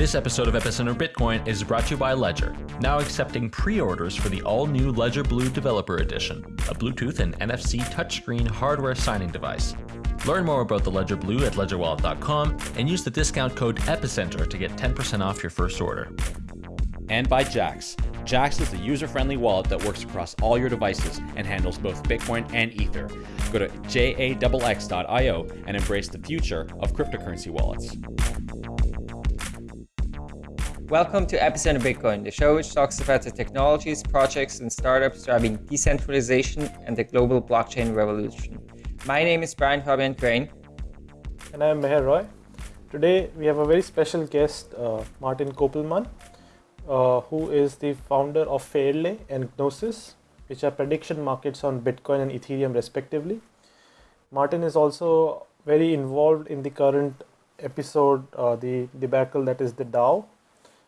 This episode of Epicenter Bitcoin is brought to you by Ledger, now accepting pre-orders for the all-new Ledger Blue Developer Edition, a Bluetooth and NFC touchscreen hardware signing device. Learn more about the Ledger Blue at ledgerwallet.com and use the discount code EPICENTER to get 10% off your first order. And by Jaxx. Jaxx is a user-friendly wallet that works across all your devices and handles both Bitcoin and Ether. Go to jaxx.io and embrace the future of cryptocurrency wallets. Welcome to Epicenter Bitcoin, the show which talks about the technologies, projects, and startups driving decentralization and the global blockchain revolution. My name is Brian Fabian Crain. And I am Meher Roy. Today we have a very special guest, uh, Martin Koppelmann, uh, who is the founder of Fairlay and Gnosis, which are prediction markets on Bitcoin and Ethereum respectively. Martin is also very involved in the current episode, uh, the debacle that is the DAO,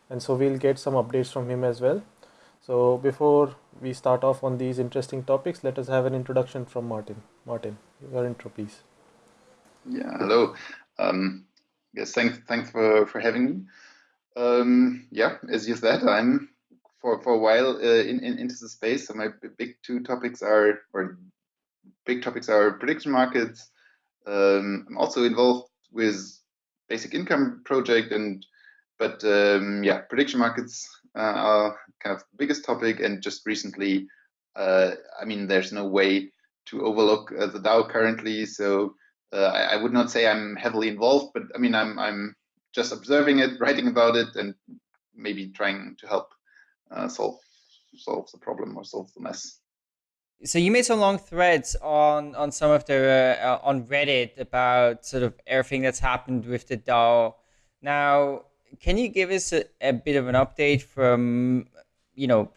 and so we'll get some updates from him as well. So before we start off on these interesting topics, let us have an introduction from Martin. Martin, your intro, please. Yeah, hello. Um, yes, thanks, thanks for, for having me. Um, yeah, as you said, I'm for, for a while uh, in, in, into the space. So my big two topics are, or big topics are prediction markets. Um, I'm also involved with basic income project and but um, yeah, prediction markets uh, are kind of the biggest topic. And just recently, uh, I mean, there's no way to overlook uh, the DAO currently. So uh, I, I, would not say I'm heavily involved, but I mean, I'm I'm just observing it, writing about it, and maybe trying to help uh, solve solve the problem or solve the mess. So you made some long threads on on some of the uh, on Reddit about sort of everything that's happened with the DAO. Now, can you give us a, a bit of an update from, you know,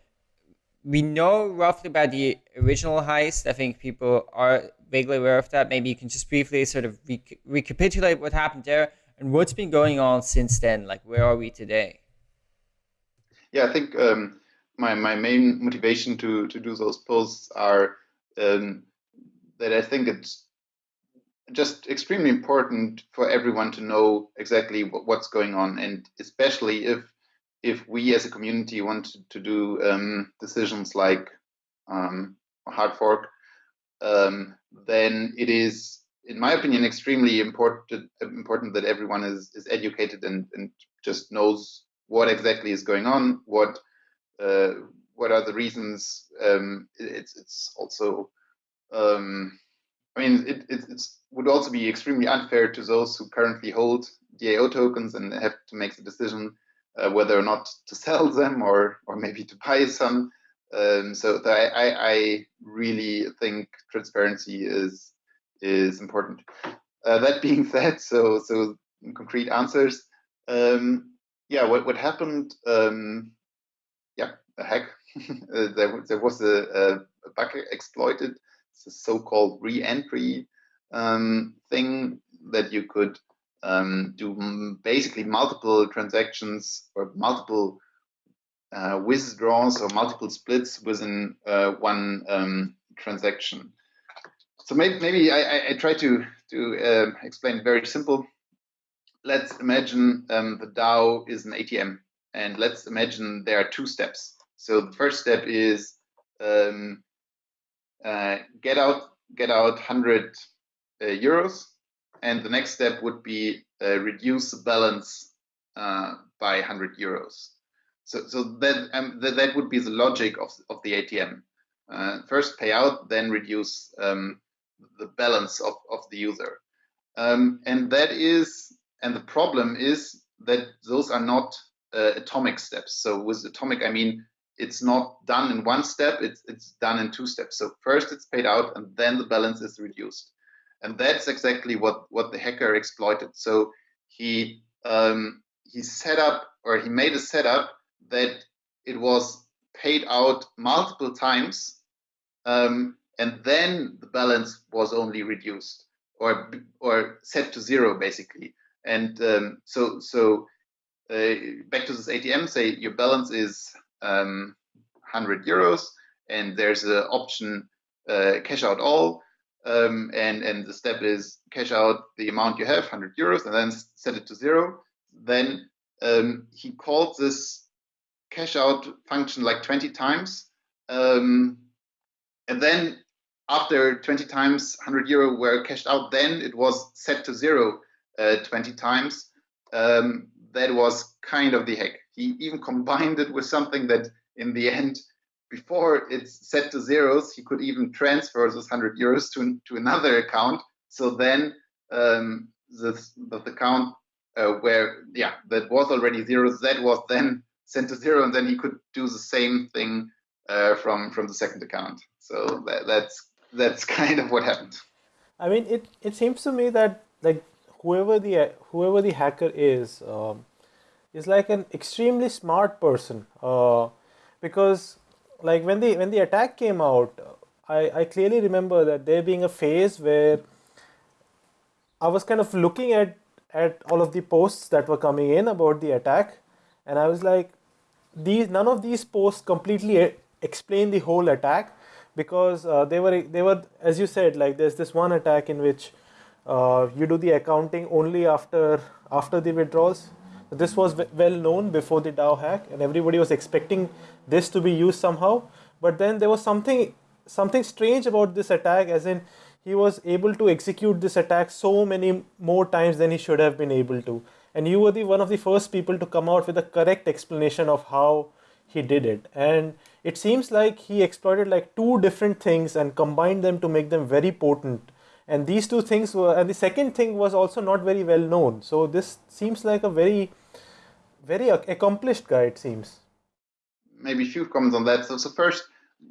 we know roughly about the original heist. I think people are vaguely aware of that. Maybe you can just briefly sort of rec recapitulate what happened there and what's been going on since then. Like, where are we today? Yeah, I think um, my my main motivation to to do those posts are um, that I think it's just extremely important for everyone to know exactly what's going on, and especially if if we as a community want to, do um, decisions like um, hard fork, um, then it is, in my opinion, extremely important important that everyone is is educated and and just knows what exactly is going on, what uh, what are the reasons. Um, it's it's also um, I mean, it, it it's, would also be extremely unfair to those who currently hold DAO tokens and have to make the decision uh, whether or not to sell them or or maybe to buy some. Um, so I, I, I, really think transparency is is important. Uh, that being said, so so concrete answers. Um, yeah, what what happened? Um, yeah, a hack. uh, there there was a, a bug exploited it's a so-called re-entry um, thing that you could um, do basically multiple transactions or multiple uh, withdrawals or multiple splits within uh, one um, transaction. So maybe, maybe I, I, try to, to uh, explain very simple. Let's imagine um, the DAO is an ATM and let's imagine there are two steps. So the first step is um, uh, get out get out 100 uh, euros, and the next step would be uh, reduce the balance uh, by 100 euros. So so that um, that, that would be the logic of of the ATM. Uh, first pay out, then reduce um, the balance of of the user, um, and that is and the problem is that those are not atomic steps. So with atomic, I mean it's not done in one step, it's, it's done in two steps. So first it's paid out and then the balance is reduced. And that's exactly what, what the hacker exploited. So he, um, he set up or he made a setup that it was paid out multiple times um, and then the balance was only reduced or or set to zero basically. And um, so so uh, back to this ATM, say your balance is um, 100 euros, and there's an option uh, cash out all, um, and and the step is cash out the amount you have, 100 euros, and then set it to zero. Then um, he called this cash out function like 20 times. Um, and then after 20 times 100 euro were cashed out, then it was set to zero uh, 20 times. Um, that was kind of the hack. He even combined it with something that in the end, before it's set to zeros, he could even transfer those 100 euros to, to another account. So then um, the, the account uh, where, yeah, that was already zeros, that was then sent to zero, and then he could do the same thing uh, from from the second account. So that, that's that's kind of what happened. I mean, it it seems to me that like whoever the whoever the hacker is um, is like an extremely smart person uh, because like when the when the attack came out I, I clearly remember that there being a phase where I was kind of looking at at all of the posts that were coming in about the attack and I was like these none of these posts completely explain the whole attack because uh, they were they were as you said like there's this one attack in which uh, you do the accounting only after after the withdrawals this was well known before the DAO hack and everybody was expecting this to be used somehow. But then there was something something strange about this attack as in he was able to execute this attack so many more times than he should have been able to. And you were the one of the first people to come out with a correct explanation of how he did it. And it seems like he exploited like two different things and combined them to make them very potent and these two things were and the second thing was also not very well known. So this seems like a very very accomplished guy it seems. Maybe a few comments on that. So, so first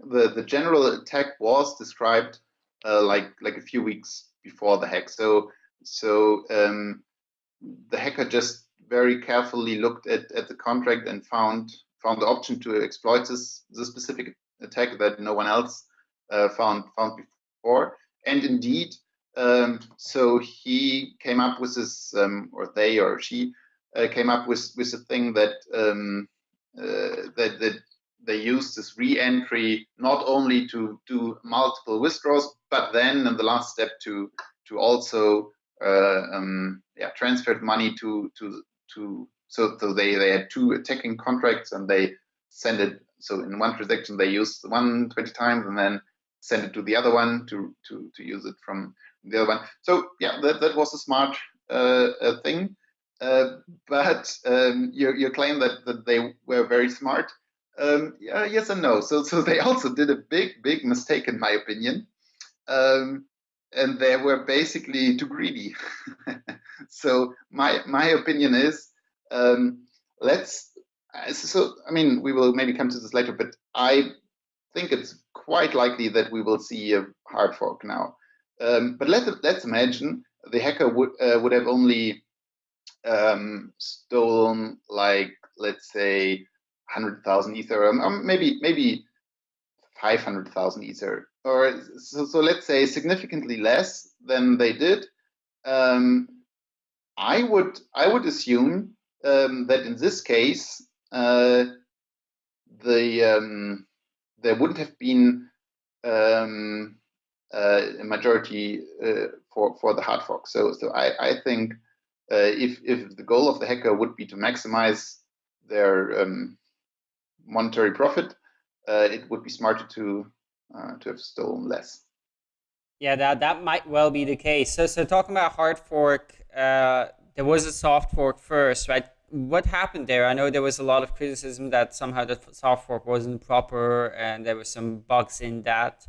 the the general attack was described uh, like like a few weeks before the hack. So so um, the hacker just very carefully looked at, at the contract and found found the option to exploit this this specific attack that no one else uh, found found before. And indeed um, so he came up with this, um, or they or she uh, came up with with a thing that um, uh, that that they used this re-entry not only to do multiple withdrawals, but then in the last step to to also uh, um, yeah transferred money to to to so so they they had two attacking contracts and they send it so in one transaction they used one 20 times and then send it to the other one to to to use it from the other one. So yeah, that, that was a smart uh, uh, thing. Uh, but um, your, your claim that, that they were very smart, um, yeah, yes and no. So so they also did a big big mistake in my opinion, um, and they were basically too greedy. so my my opinion is um, let's. So I mean we will maybe come to this later, but I think it's quite likely that we will see a hard fork now. Um, but let's let's imagine the hacker would uh, would have only um, stolen like let's say hundred thousand ether, um, um maybe maybe five hundred thousand ether, or so, so let's say significantly less than they did. Um, I would I would assume um, that in this case uh, the um, there wouldn't have been um, uh, a majority uh, for for the hard fork. So so I I think uh, if if the goal of the hacker would be to maximize their um, monetary profit, it would be smarter to to have stolen less. Yeah, that that might well be the case. So so talking about hard fork, uh, there was a soft fork first, right? What happened there? I know there was a lot of criticism that somehow the soft fork wasn't proper and there were some bugs in that.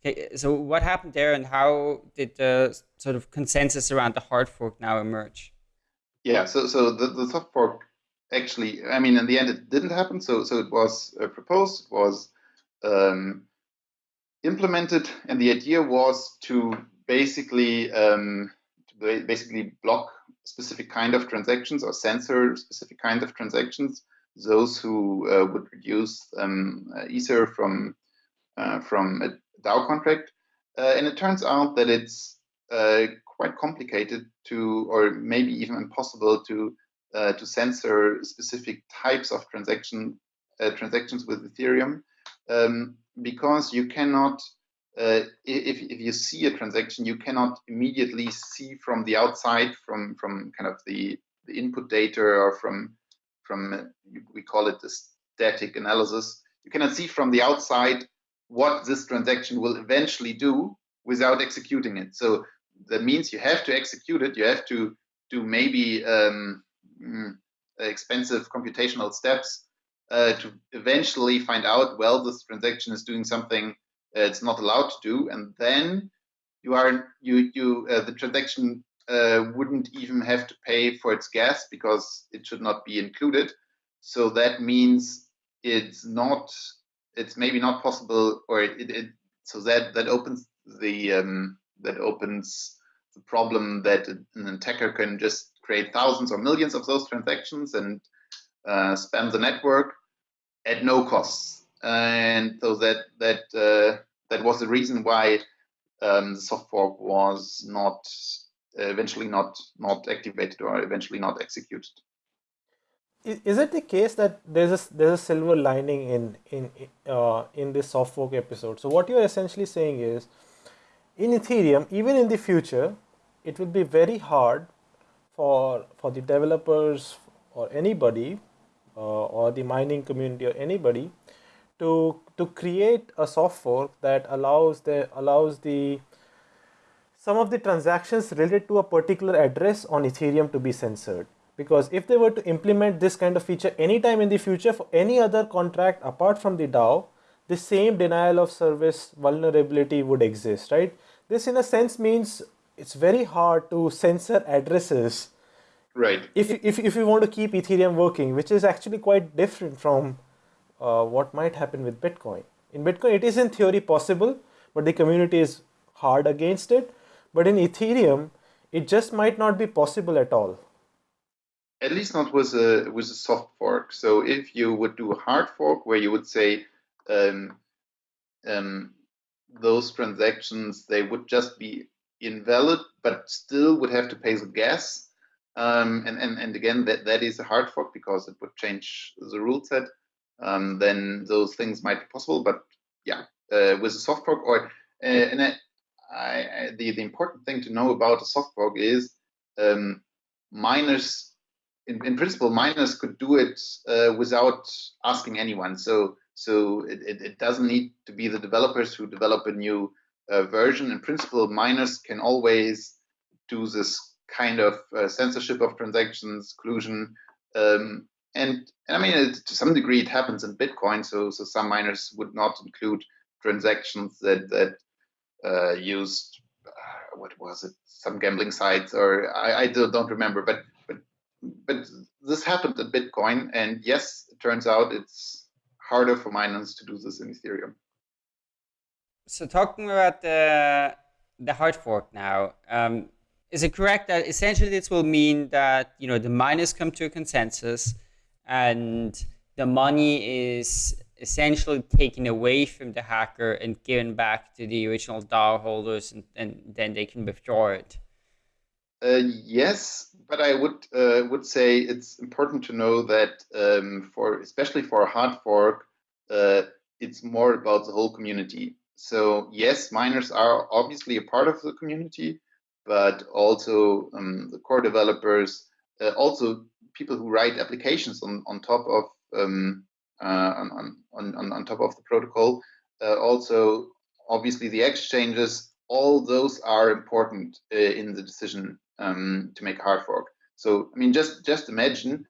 Okay, so what happened there, and how did the sort of consensus around the hard fork now emerge? Yeah, so so the, the soft fork actually, I mean, in the end, it didn't happen. So so it was uh, proposed, it was um, implemented, and the idea was to basically um, to basically block specific kind of transactions or censor specific kind of transactions. Those who uh, would reduce um, Ether from uh, from a DAO contract. Uh, and it turns out that it's uh, quite complicated to, or maybe even impossible to, uh, to censor specific types of transaction uh, transactions with Ethereum, um, because you cannot. Uh, if, if you see a transaction, you cannot immediately see from the outside, from from kind of the, the input data or from from we call it the static analysis. You cannot see from the outside what this transaction will eventually do without executing it. So that means you have to execute it. You have to do maybe um, mm, expensive computational steps uh, to eventually find out, well, this transaction is doing something it's not allowed to do, and then you are you you uh, the transaction uh, wouldn't even have to pay for its gas because it should not be included. So that means it's not it's maybe not possible, or it, it so that that opens the um, that opens the problem that an attacker can just create thousands or millions of those transactions and uh, spam the network at no costs. And so that that uh, that was the reason why um, the soft fork was not eventually not not activated or eventually not executed. Is it the case that there's a there's a silver lining in in uh, in this soft fork episode? So what you're essentially saying is, in Ethereum, even in the future, it will be very hard for for the developers or anybody uh, or the mining community or anybody to to create a soft fork that allows the allows the some of the transactions related to a particular address on Ethereum to be censored. Because if they were to implement this kind of feature anytime in the future for any other contract apart from the DAO, the same denial of service vulnerability would exist, right? This in a sense means it's very hard to censor addresses. Right. If, if, if you want to keep Ethereum working, which is actually quite different from uh, what might happen with Bitcoin. In Bitcoin, it is in theory possible, but the community is hard against it. But in Ethereum, it just might not be possible at all. At least not with a with a soft fork. So if you would do a hard fork, where you would say um, um, those transactions they would just be invalid, but still would have to pay the gas. Um, and, and, and again, that, that is a hard fork because it would change the rule set um, then those things might be possible. But yeah, uh, with a soft fork, or uh, and I, I, the the important thing to know about a soft fork is um, miners. In, in principle, miners could do it uh, without asking anyone. So so it, it, it, doesn't need to be the developers who develop a new uh, version. In principle, miners can always do this kind of uh, censorship of transactions, collusion, um, and, and I mean, to some degree, it happens in Bitcoin. So, so some miners would not include transactions that that uh, used uh, what was it, some gambling sites, or I, I don't remember. But but but this happened in Bitcoin, and yes, it turns out it's harder for miners to do this in Ethereum. So talking about the the hard fork now, um, is it correct that essentially this will mean that you know the miners come to a consensus? And the money is essentially taken away from the hacker and given back to the original DAO holders, and, and then they can withdraw it. Uh, yes, but I would uh, would say it's important to know that um, for especially for a hard fork, uh, it's more about the whole community. So yes, miners are obviously a part of the community, but also um, the core developers, uh, also people who write applications on, on top of um, uh, on, on, on, top of the protocol. Uh, also, obviously, the exchanges, all those are important uh, in the decision um, to make a hard fork. So, I mean, just just imagine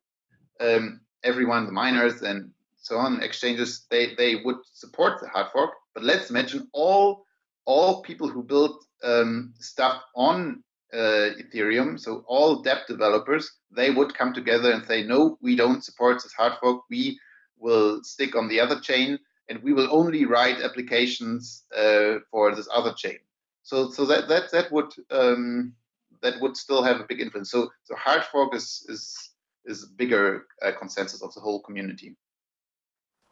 um, everyone, the miners and so on, exchanges, they, they would support the hard fork. But let's imagine all all people who build um, stuff on uh, Ethereum, so all dApp developers, they would come together and say, no, we don't support this hard fork. We will stick on the other chain, and we will only write applications uh, for this other chain. So, so that that that would um, that would still have a big influence. So, so hard fork is is is bigger uh, consensus of the whole community.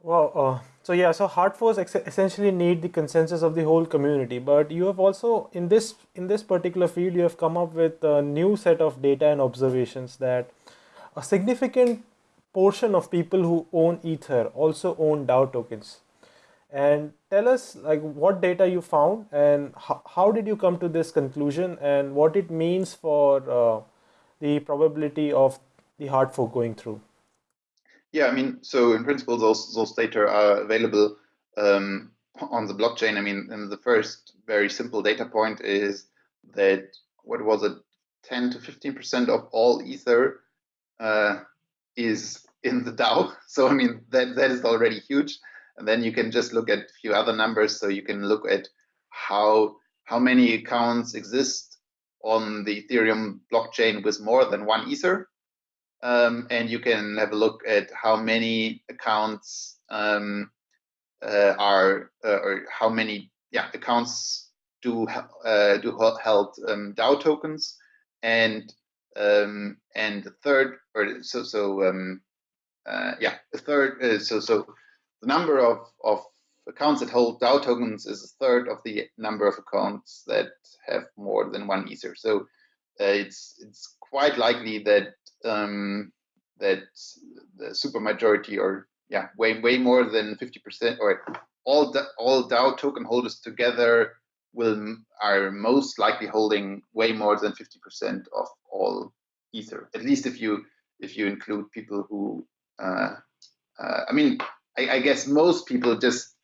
Well, uh, so yeah, so hard forks essentially need the consensus of the whole community. But you have also in this in this particular field, you have come up with a new set of data and observations that a significant portion of people who own Ether also own DAO tokens. And tell us like what data you found and how, how did you come to this conclusion and what it means for uh, the probability of the hard fork going through. Yeah, I mean, so in principle, those those data are available um, on the blockchain. I mean, and the first very simple data point is that what was it, 10 to 15 percent of all ether uh, is in the DAO. So I mean, that that is already huge. And then you can just look at a few other numbers. So you can look at how how many accounts exist on the Ethereum blockchain with more than one ether. Um, and you can have a look at how many accounts um, uh, are uh, or how many yeah accounts do uh, do held um, DAO tokens and um, and the third or so so um, uh, yeah the third uh, so so the number of of accounts that hold DAO tokens is a third of the number of accounts that have more than one ether. So uh, it's it's quite likely that um, that the supermajority or yeah way way more than 50% or all all DAO token holders together will are most likely holding way more than 50% of all ether. At least if you if you include people who uh, uh, I mean I, I guess most people just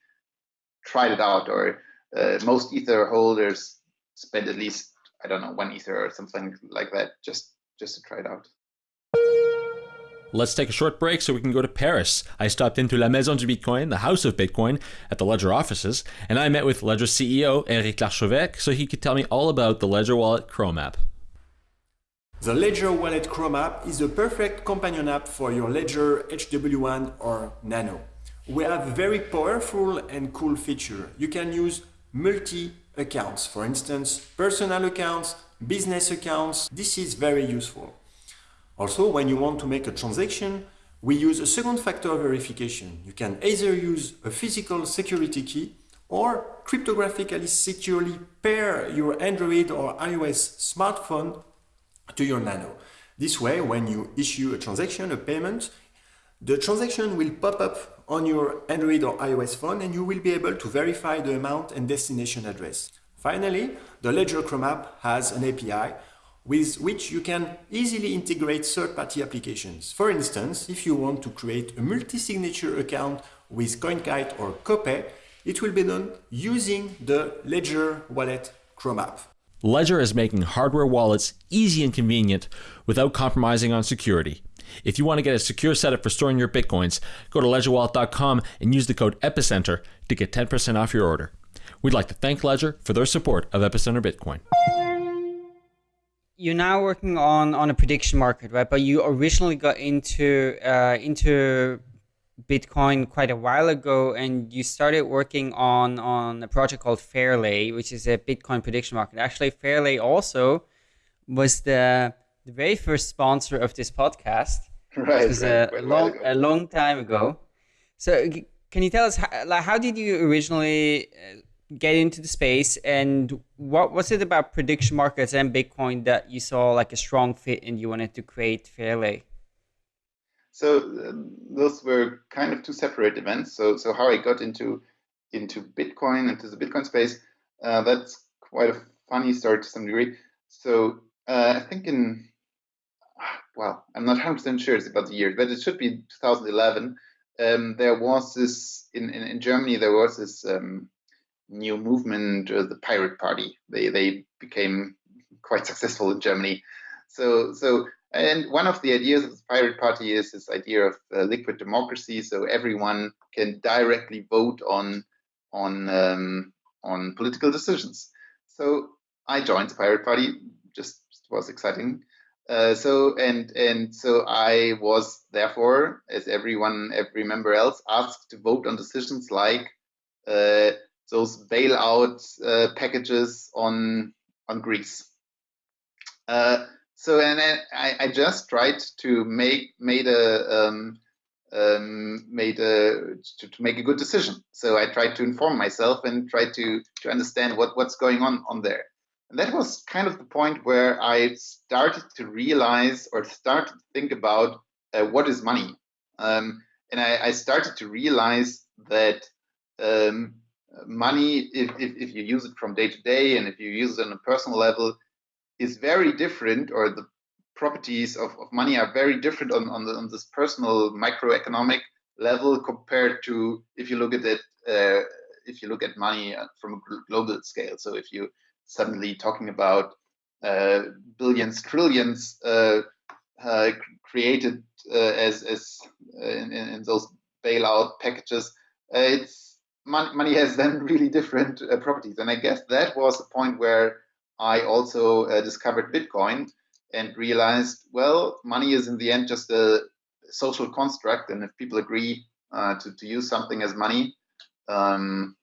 tried it out, or uh, most Ether holders spend at least I don't know one Ether or something like that just just to try it out. Let's take a short break so we can go to Paris. I stopped into La Maison du Bitcoin, the house of Bitcoin, at the Ledger offices, and I met with Ledger CEO Eric Larchevêque so he could tell me all about the Ledger Wallet Chrome app. The Ledger Wallet Chrome app is the perfect companion app for your Ledger HW1 or Nano we have very powerful and cool feature. You can use multi-accounts, for instance, personal accounts, business accounts. This is very useful. Also, when you want to make a transaction, we use a second factor verification. You can either use a physical security key or cryptographically securely pair your Android or iOS smartphone to your Nano. This way, when you issue a transaction, a payment, the transaction will pop up on your Android or iOS phone and you will be able to verify the amount and destination address. Finally, the Ledger Chrome app has an API with which you can easily integrate third-party applications. For instance, if you want to create a multi-signature account with CoinKite or Copay, it will be done using the Ledger Wallet Chrome app. Ledger is making hardware wallets easy and convenient without compromising on security. If you want to get a secure setup for storing your bitcoins, go to ledgerwallet.com and use the code EPICENTER to get 10% off your order. We'd like to thank Ledger for their support of Epicenter Bitcoin. You're now working on on a prediction market, right? But you originally got into uh, into Bitcoin quite a while ago, and you started working on on a project called Fairlay, which is a Bitcoin prediction market. Actually, Fairlay also was the the very first sponsor of this podcast. Right. It was right, a, a long a long time ago. So can you tell us how, like how did you originally uh, get into the space and what was it about prediction markets and Bitcoin that you saw like a strong fit and you wanted to create Fairlay? So uh, those were kind of two separate events. So so how I got into into Bitcoin into the Bitcoin space, uh, that's quite a funny story to some degree. So uh, I think in well, I'm not 100% sure it's about the year, but it should be 2011. Um, there was this in, in, in, Germany. There was this um, new movement, uh, the Pirate Party. They they became quite successful in Germany. So so and one of the ideas of the Pirate Party is this idea of uh, liquid democracy. So everyone can directly vote on on um, on political decisions. So I joined the Pirate Party. Just was exciting. Uh, so and and so I was therefore, as everyone, every member else, asked to vote on decisions like uh, those bailout uh, packages on on Greece. Uh, so and I, I just tried to make made a um, um, made a to, to, make a good decision. So I tried to inform myself and tried to to understand what what's going on on there. And that was kind of the point where I started to realize or start to think about uh, what is money. Um, and I, I, started to realize that um, money, if, if, if, you use it from day to day and if you use it on a personal level, is very different, or the properties of, of money are very different on, on, the, on this personal microeconomic level compared to if you look at it uh, if you look at money uh, from a global scale. So if you suddenly talking about uh, billions, trillions uh, uh created uh, as as in, in, those bailout packages, it's money, money has then really different properties. And I guess that was the point where I also discovered Bitcoin and realized, well, money is in the end just a social construct, and if people agree uh, to, to use something as money, um,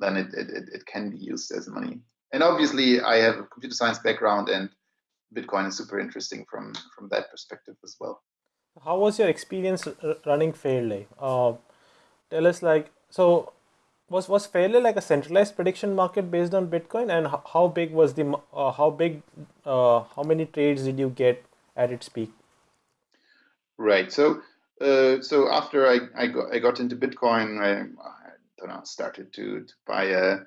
then it, it, it can be used as money. And obviously, I have a computer science background, and Bitcoin is super interesting from from that perspective as well. How was your experience running Fairlay? Uh, tell us, like, so was was Fairlay like a centralized prediction market based on Bitcoin, and how big was the uh, how big uh, how many trades did you get at its peak? Right. So uh, so after I I got, I got into Bitcoin, I, I don't know started to to buy a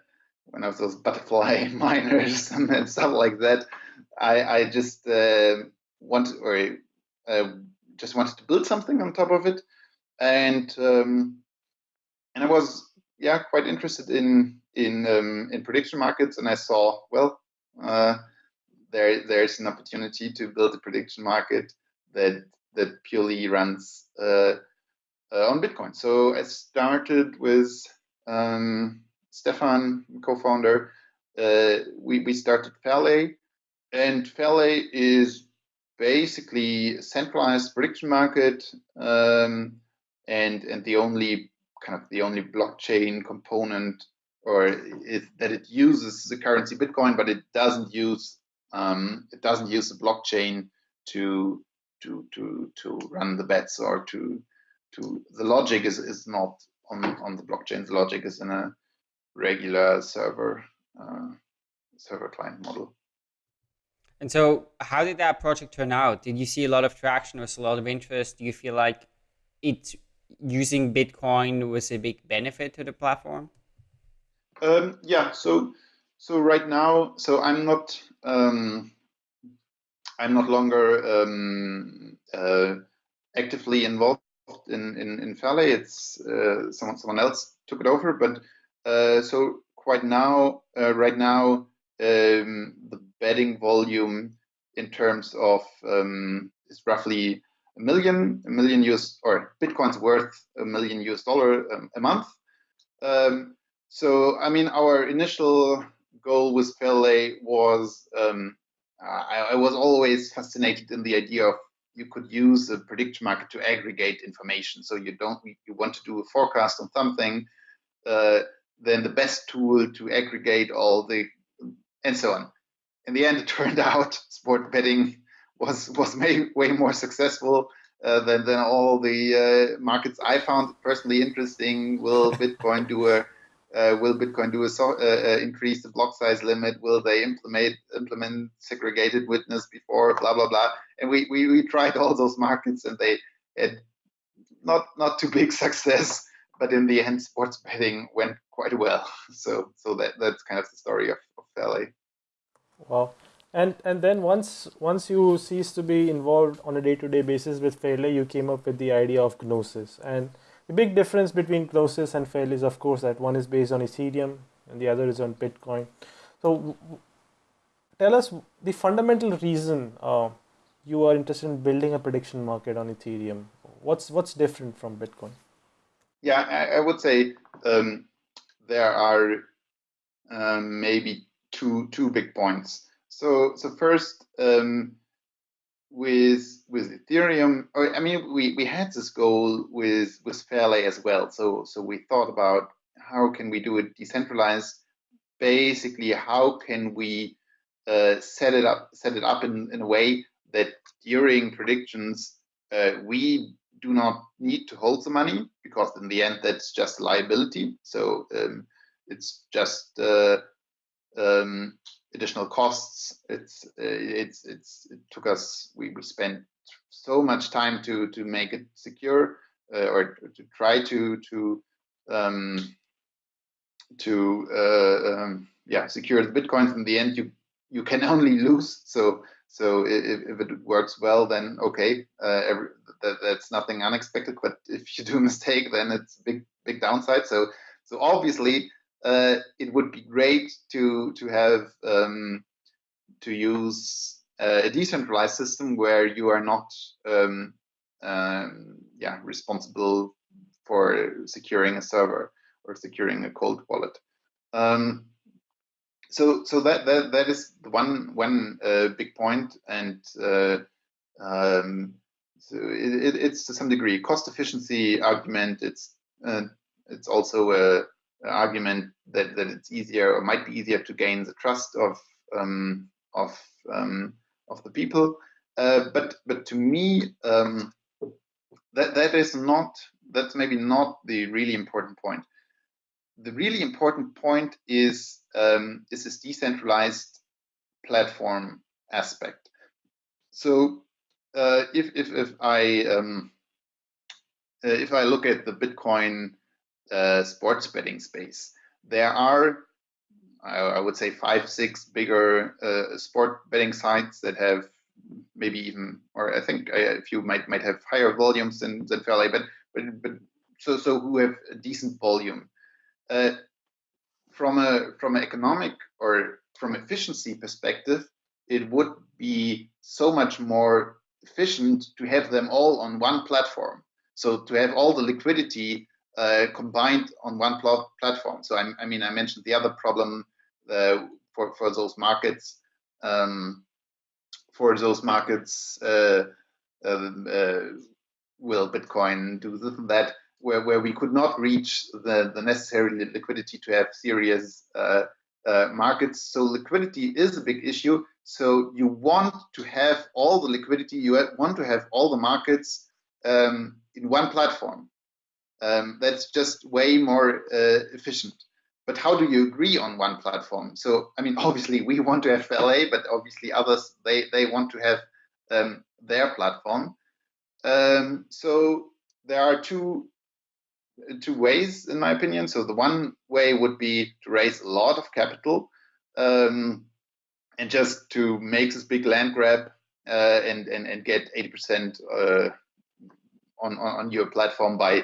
one of those butterfly miners and stuff like that. I I just uh, want or uh, just wanted to build something on top of it, and um, and I was yeah, quite interested in in um, in prediction markets, and I saw well, uh, there there's an opportunity to build a prediction market that that purely runs uh, uh, on Bitcoin. So I started with um, Stefan, co-founder. Uh, we we started Fairlay, and Fairlay is basically a centralized prediction market, um, and and the only kind of the only blockchain component or it, that it uses the currency Bitcoin, but it doesn't use um, it doesn't use the blockchain to to to to run the bets or to to the logic is is not on on the blockchain. The logic is in a regular server uh, server client model. And so, how did that project turn out? Did you see a lot of traction? Was a lot of interest? Do you feel like it using Bitcoin was a big benefit to the platform? Um, yeah. So so right now, so I'm not um, I'm not longer um, uh, actively involved in in, in Fairlay. It's uh, someone someone else took it over. But uh, so quite now, uh, right now, um, the betting volume in terms of um, is roughly a million, a million US or Bitcoin's worth a million US dollar um, a month. Um, so, I mean, our initial goal with Fairlay was um, I, I, was always fascinated in the idea of you could use a prediction market to aggregate information. So you don't you want to do a forecast on something, uh, then the best tool to aggregate all the and so on. In the end, it turned out sport betting was was way, way more successful uh, than than all the uh, markets I found personally interesting. Will Bitcoin do a uh, will Bitcoin do a so, uh, uh, increase the block size limit? Will they implement implement segregated witness before blah blah blah? And we, we, we tried all those markets and they had not not too big success, but in the end, sports betting went quite well. So so that that's kind of the story of, of Fairlay. Wow and and then once once you cease to be involved on a day-to-day basis with Fairlay, you came up with the idea of Gnosis. And the big difference between Gnosis and Fairlay is, of course, that one is based on Ethereum and the other is on Bitcoin. So tell us the fundamental reason uh, you are interested in building a prediction market on Ethereum. What's what's different from Bitcoin? Yeah, I, I would say um, there are um, maybe two two big points. So so first um, with with Ethereum, I mean we, we had this goal with with Fairlay as well. So so we thought about how can we do it decentralized. Basically, how can we uh, set it up set it up in, in a way that during predictions uh, we do not need to hold the money because in the end that's just liability. So um, it's just uh, um, additional costs. It's it's it's it took us we, we spent so much time to to make it secure uh, or to try to to um, to uh, um, yeah secure the bitcoins. In the end, you you can only lose. So So if, if it works well, then okay, uh, every, that, that's nothing unexpected. But if you do a mistake, then it's big big downside. So so obviously uh, it would be great to to have um, to use uh, a decentralized system where you are not um, um, yeah responsible for securing a server or securing a cold wallet. Um, so so that that that is the one one uh, big point, and uh, um, so it, it's to some degree cost efficiency argument. It's uh, it's also a, argument that that it's easier or might be easier to gain the trust of um, of um, of the people. Uh, but but to me, um, that that is not that's maybe not the really important point the really important point is um, is this decentralized platform aspect. So uh, if if if I um, uh, if I look at the Bitcoin uh, sports betting space, there are I, would say five six bigger uh, sport betting sites that have maybe even or I think a few might might have higher volumes than than Fairlay, but but but so so who have a decent volume uh, from a from an economic or from efficiency perspective, it would be so much more efficient to have them all on one platform. So to have all the liquidity uh, combined on one pl platform. So I, I, mean, I mentioned the other problem uh, for for those markets. Um, for those markets, uh, um, uh will Bitcoin do this and that? where, where we could not reach the, the necessary liquidity to have serious uh, uh, markets. So liquidity is a big issue. So you want to have all the liquidity, you want to have all the markets um, in one platform. Um, that's just way more uh, efficient. But how do you agree on one platform? So, I mean, obviously we want to have FLA, but obviously others, they, they want to have um, their platform. Um, so there are two two ways, in my opinion. So the one way would be to raise a lot of capital um, and just to make this big land grab uh, and, and and get 80% uh, on, on your platform by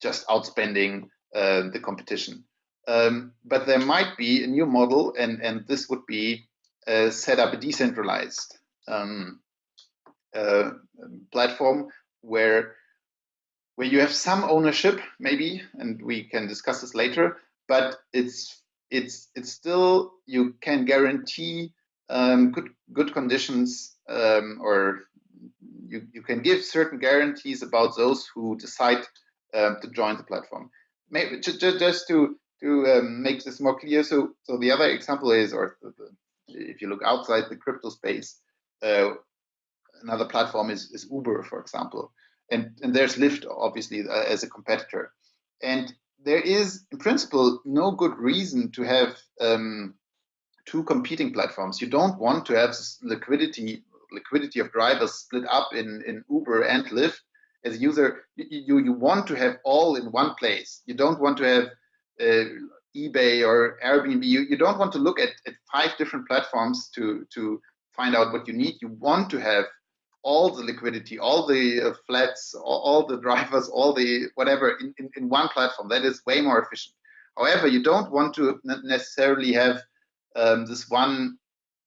just outspending uh, the competition. Um, but there might be a new model, and and this would be uh, set up a decentralized um, uh, platform where where you have some ownership, maybe, and we can discuss this later, but it's it's it's still you can guarantee um, good good conditions um, or you, you can give certain guarantees about those who decide um, to join the platform. Maybe just, just to to um, make this more clear. So so the other example is, or if you look outside the crypto space, uh, another platform is, is Uber, for example and, and there's Lyft obviously uh, as a competitor. And there is, in principle, no good reason to have um, two competing platforms. You don't want to have liquidity liquidity of drivers split up in, in Uber and Lyft. As a user, you, you want to have all in one place. You don't want to have uh, eBay or Airbnb. You, you don't want to look at, at five different platforms to, to find out what you need. You want to have all the liquidity, all the uh, flats, all, all, the drivers, all the whatever in, in, in, one platform. That is way more efficient. However, you don't want to necessarily have um, this one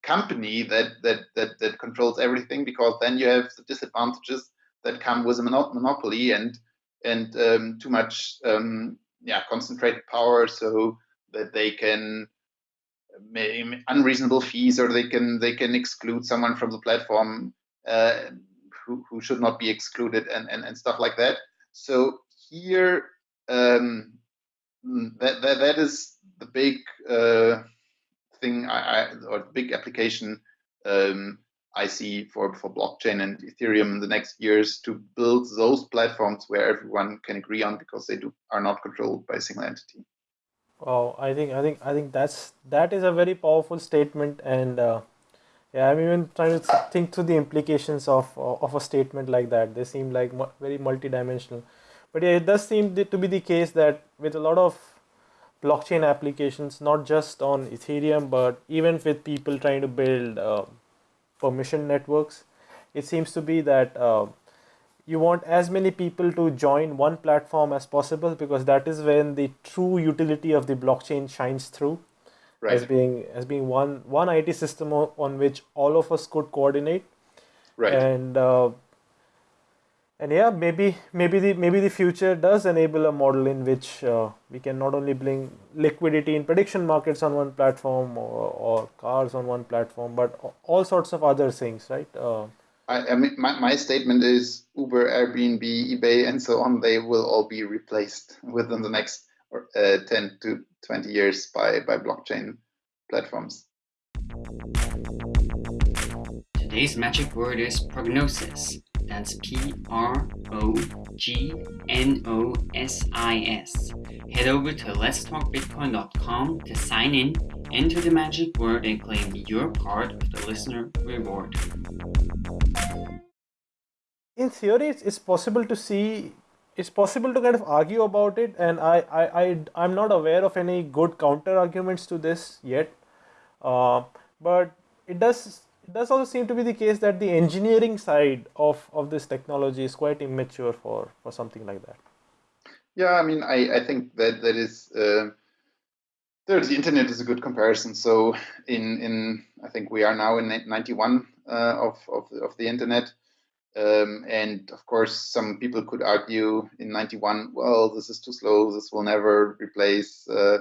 company that, that that that controls everything because then you have the disadvantages that come with a monopoly and and um, too much um, yeah concentrated power so that they can unreasonable fees or they can they can exclude someone from the platform uh, who, who should not be excluded and, and, and stuff like that. So here, um, that, that, that is the big uh, thing I, I, or big application um, I see for, for blockchain and Ethereum in the next years to build those platforms where everyone can agree on because they do are not controlled by a single entity. Oh, I think I think I think that's that is a very powerful statement, and uh, yeah, I'm even trying to think through the implications of of a statement like that. They seem like very multidimensional, but yeah, it does seem to be the case that with a lot of blockchain applications, not just on Ethereum, but even with people trying to build uh, permission networks. It seems to be that uh, you want as many people to join one platform as possible because that is when the true utility of the blockchain shines through right. as being as being one one IT system on which all of us could coordinate. Right. And uh, and yeah, maybe maybe the maybe the future does enable a model in which uh, we can not only bring liquidity in prediction markets on one platform or, or cars on one platform, but all sorts of other things, right? Uh, I, I, mean, my, my statement is Uber, Airbnb, eBay, and so on. They will all be replaced within the next uh, 10 to 20 years by by blockchain platforms. Today's magic word is prognosis. That's P R O G N O S I S. Head over to letstalkbitcoin.com to sign in, enter the magic word, and claim your part of the listener reward. In theory, it's possible to see, it's possible to kind of argue about it, and I, I, I, I'm not aware of any good counter arguments to this yet. Uh, but it does does also seem to be the case that the engineering side of, of this technology is quite immature for, for something like that. Yeah, I mean, I, I think that that is uh, there. The internet is a good comparison. So in in I think we are now in '91 uh, of of of the internet, um, and of course some people could argue in '91, well, this is too slow. This will never replace. Uh,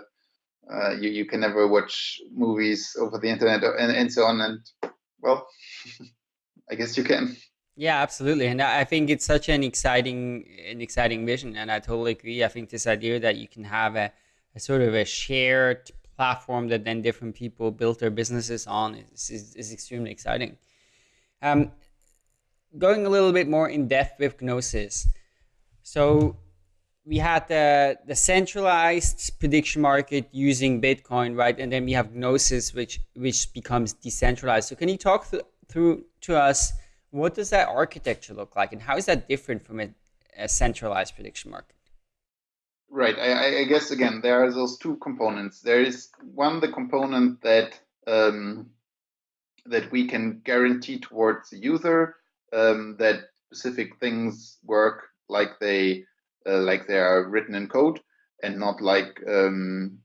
uh, you you can never watch movies over the internet and and so on. And well, I guess you can. Yeah, absolutely, and I think it's such an exciting, an exciting vision, and I totally agree. I think this idea that you can have a, a sort of a shared platform that then different people build their businesses on is, is, is extremely exciting. Um, going a little bit more in depth with Gnosis, so we had the the centralized prediction market using Bitcoin, right? And then we have Gnosis, which which becomes decentralized. So can you talk th- through to us what does that architecture look like, and how is that different from a, a centralized prediction market? Right. I, I, guess again there are those two components. There is one the component that um, that we can guarantee towards the user um, that specific things work like they like they are written in code and not like um,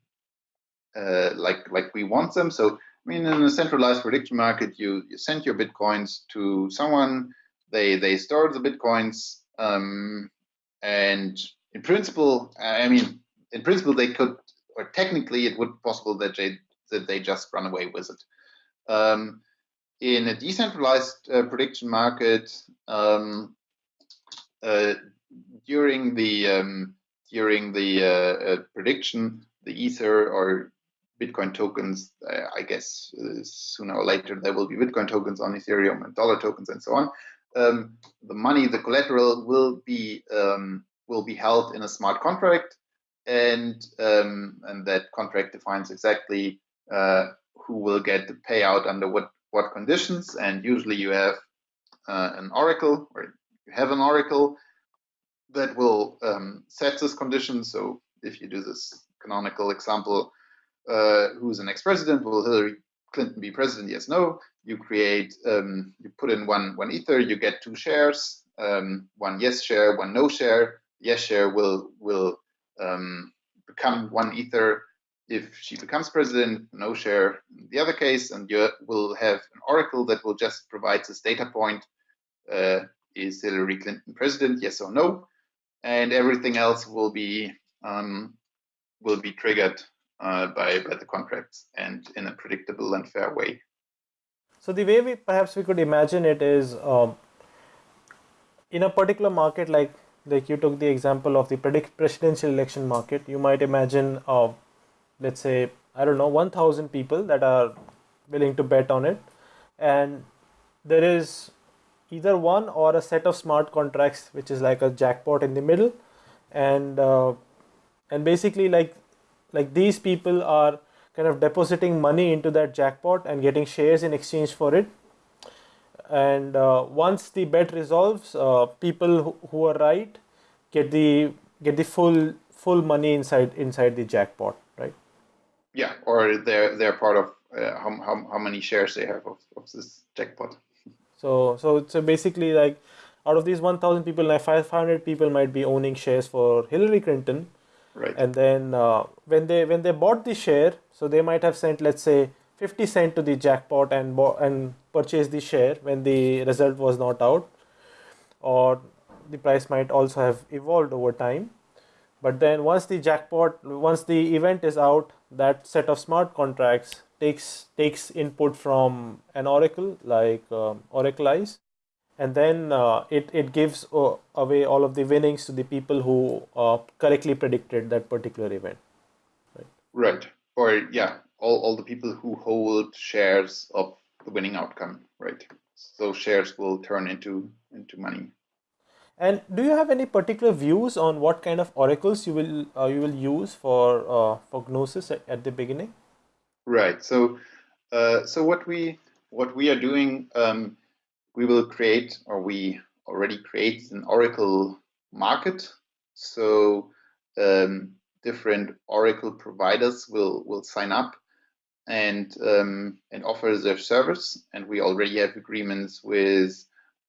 uh, like like we want them. So I mean, in a centralized prediction market, you you send your bitcoins to someone, they they store the bitcoins, um, and in principle, I mean, in principle, they could, or technically, it would be possible that they that they just run away with it. Um, in a decentralized uh, prediction market, um, uh, during the um, during the uh, uh, prediction, the Ether or Bitcoin tokens, uh, I guess uh, sooner or later there will be Bitcoin tokens on Ethereum and dollar tokens and so on. Um, the money, the collateral will be um, will be held in a smart contract, and um, and that contract defines exactly uh, who will get the payout under what what conditions. And usually you have uh, an oracle or you have an oracle that will um, set this condition. So if you do this canonical example, uh, who's the next president? Will Hillary Clinton be president? Yes, no. You create, um, you put in one one ether, you get two shares, um, one yes share, one no share. Yes share will will um, become one ether if she becomes president. No share in the other case, and you will have an oracle that will just provide this data point. Uh, is Hillary Clinton president? Yes or no? And everything else will be um, will be triggered uh, by by the contracts and in a predictable and fair way. So the way we perhaps we could imagine it is um, in a particular market like like you took the example of the predict presidential election market. You might imagine, uh, let's say I don't know, one thousand people that are willing to bet on it, and there is either one or a set of smart contracts which is like a jackpot in the middle. And uh, and basically like like these people are kind of depositing money into that jackpot and getting shares in exchange for it. And uh, once the bet resolves uh, people who, who, are right get the get the full full money inside inside the jackpot right? Yeah or they're they're part of uh, how, how, how many shares they have of, of this jackpot So so so basically like out of these 1000 people like 500 people might be owning shares for Hillary Clinton. Right. and then uh, when they when they bought the share so they might have sent let's say 50 cent to the jackpot and bought and purchased the share when the result was not out. Or the price might also have evolved over time. But then once the jackpot once the event is out that set of smart contracts takes takes input from an oracle like um, Oraclize and then uh, it, it gives uh, away all of the winnings to the people who uh, correctly predicted that particular event Right. Right. Or yeah, all, all the people who hold shares of the winning outcome, right? So shares will turn into into money. and do you have any particular views on what kind of oracles you will uh, you will use for uh, for gnosis at, at the beginning Right. So uh, so what we what we are doing, um, we will create or we already create an Oracle market. So um, different Oracle providers will will sign up and um, and offer their service. And we already have agreements with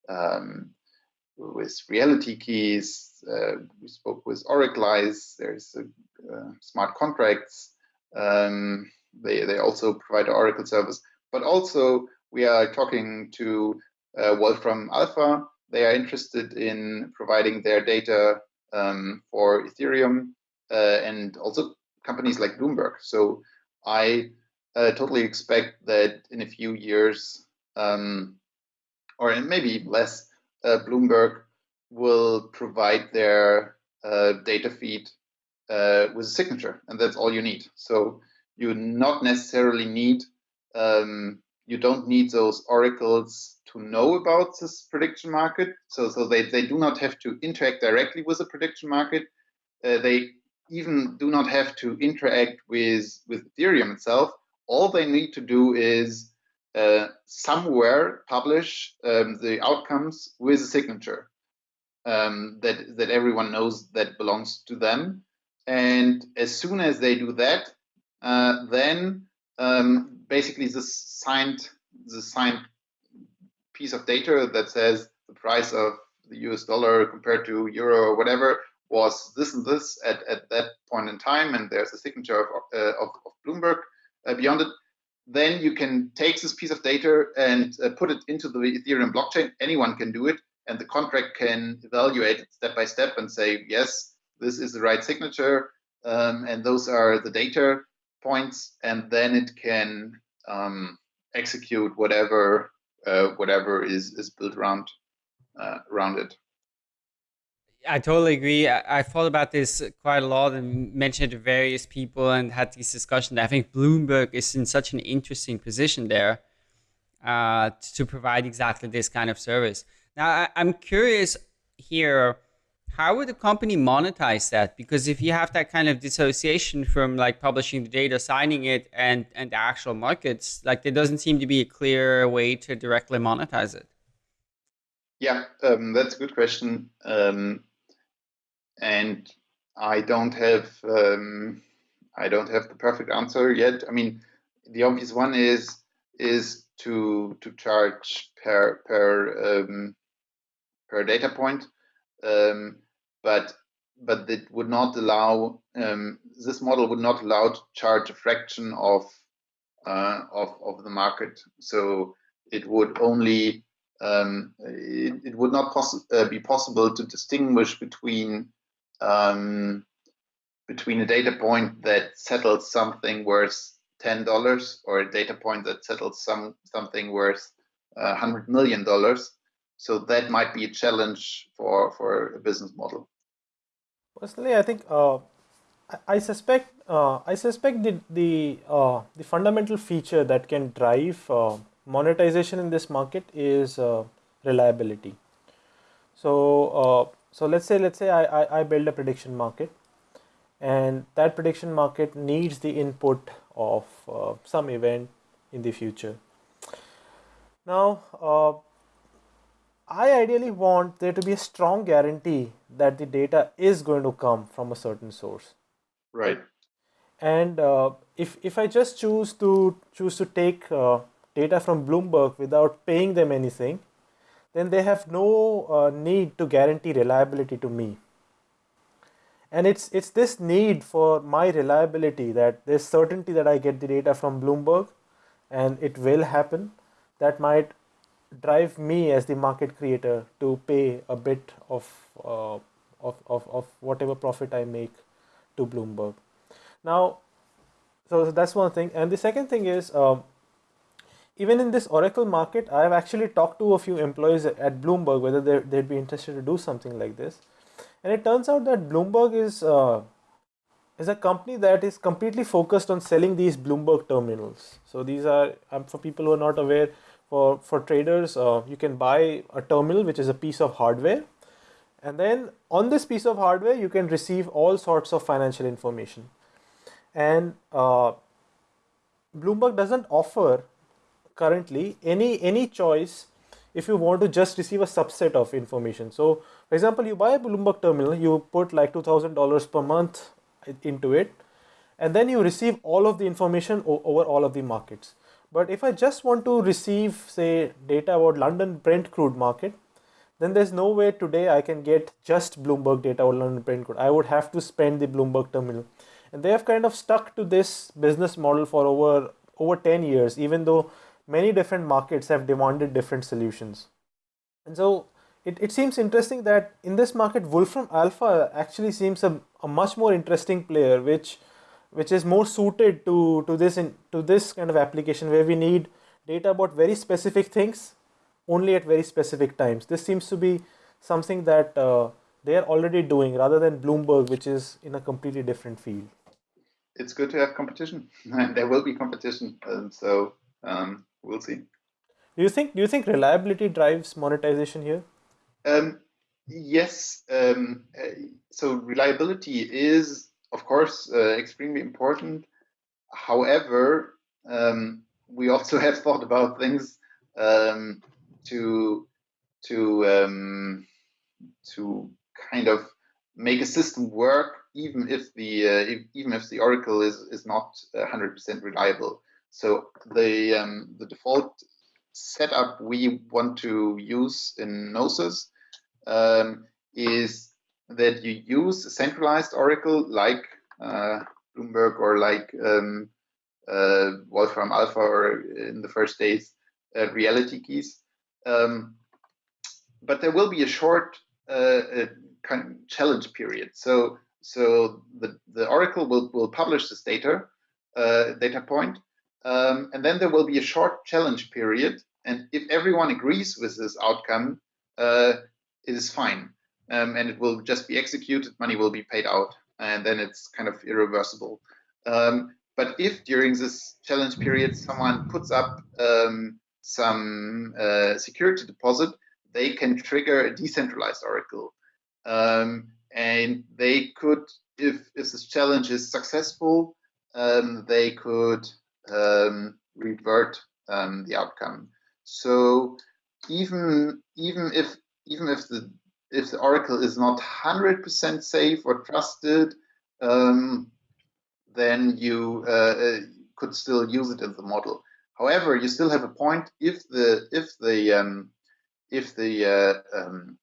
um, with Reality Keys. Uh, we spoke with Oracle There's a, uh, smart contracts. Um, they they also provide Oracle service, but also we are talking to uh, Wolfram Alpha. They are interested in providing their data um, for Ethereum uh, and also companies like Bloomberg. So I uh, totally expect that in a few years, um, or maybe less, uh, Bloomberg will provide their uh, data feed uh, with a signature, and that's all you need. So you not necessarily need um, you don't need those oracles to know about this prediction market. So so they, they do not have to interact directly with the prediction market. Uh, they even do not have to interact with with Ethereum itself. All they need to do is uh, somewhere publish um, the outcomes with a signature um, that that everyone knows that belongs to them. And as soon as they do that, uh, then um, basically the signed the signed piece of data that says the price of the US dollar compared to euro or whatever was this and this at, at that point in time, and there's a signature of, uh, of, of, Bloomberg uh, beyond it. Then you can take this piece of data and uh, put it into the Ethereum blockchain. Anyone can do it, and the contract can evaluate it step by step and say, yes, this is the right signature, um, and those are the data points, and then it can um, execute whatever uh, whatever is is built around uh, around it. I totally agree. I, I, thought about this quite a lot and mentioned it to various people and had these discussions. I think Bloomberg is in such an interesting position there uh, to provide exactly this kind of service. Now, I, I'm curious here how would the company monetize that? Because if you have that kind of dissociation from like publishing the data, signing it, and and the actual markets, like there doesn't seem to be a clear way to directly monetize it. Yeah, um, that's a good question, um, and I don't have um, I don't have the perfect answer yet. I mean, the obvious one is is to to charge per per um, per data point. Um, but but it would not allow um, this model would not allow to charge a fraction of uh, of of the market. So it would only um, it, it, would not uh, be possible to distinguish between um, between a data point that settles something worth ten dollars or a data point that settles some something worth uh, hundred million dollars. So that might be a challenge for for a business model. Personally, I think uh, I, suspect uh, I suspect the the uh, the fundamental feature that can drive uh, monetization in this market is uh, reliability. So uh, so let's say let's say I, I, I build a prediction market, and that prediction market needs the input of some event in the future. Now I ideally want there to be a strong guarantee that the data is going to come from a certain source. Right. And uh, if if I just choose to choose to take uh, data from Bloomberg without paying them anything, then they have no uh, need to guarantee reliability to me. And it's it's this need for my reliability that there's certainty that I get the data from Bloomberg, and it will happen. That might drive me as the market creator to pay a bit of uh, of, of, of whatever profit I make to Bloomberg. Now, so that's one thing. And the second thing is, um, even in this Oracle market, I've actually talked to a few employees at Bloomberg whether they'd be interested to do something like this. And it turns out that Bloomberg is uh, is a company that is completely focused on selling these Bloomberg terminals. So these are um, for people who are not aware. For for traders, uh, you can buy a terminal, which is a piece of hardware, and then on this piece of hardware, you can receive all sorts of financial information. And uh, Bloomberg doesn't offer currently any, any choice if you want to just receive a subset of information. So, for example, you buy a Bloomberg terminal, you put like $2,000 per month into it, and then you receive all of the information over all of the markets. But if I just want to receive, say, data about London Brent crude market, then there's no way today I can get just Bloomberg data or London Brent crude. I would have to spend the Bloomberg terminal. And they have kind of stuck to this business model for over over 10 years, even though many different markets have demanded different solutions. And so it, it seems interesting that in this market, Wolfram Alpha actually seems a, a much more interesting player, which which is more suited to, to this in, to this kind of application where we need data about very specific things only at very specific times. This seems to be something that uh, they are already doing rather than Bloomberg, which is in a completely different field. It's good to have competition, and there will be competition, and so um, we'll see. Do you think? Do you think reliability drives monetization here? Um, yes. Um, uh, so reliability is, of course, uh, extremely important. However, um, we also have thought about things um, to to um, to kind of make a system work even if the uh, if, even if the oracle is is not 100% reliable so the um, the default setup we want to use in gnosis um, is that you use a centralized oracle like uh, bloomberg or like um, uh, wolfram alpha or in the first days uh, reality keys um, but there will be a short uh, kind of challenge period. So so the, the Oracle will, will publish this data uh, data point, um, and then there will be a short challenge period. And if everyone agrees with this outcome, uh, it is fine, um, and it will just be executed. Money will be paid out, and then it's kind of irreversible. Um, but if during this challenge period someone puts up um, some uh, security deposit, they can trigger a decentralized oracle. Um, and they could, if, if this challenge is successful, um, they could um, revert the outcome. So even even if even if the if the oracle is not 100% safe or trusted, um, then you uh, uh, could still use it in the model. However, you still have a point if the if the um, if the uh, um,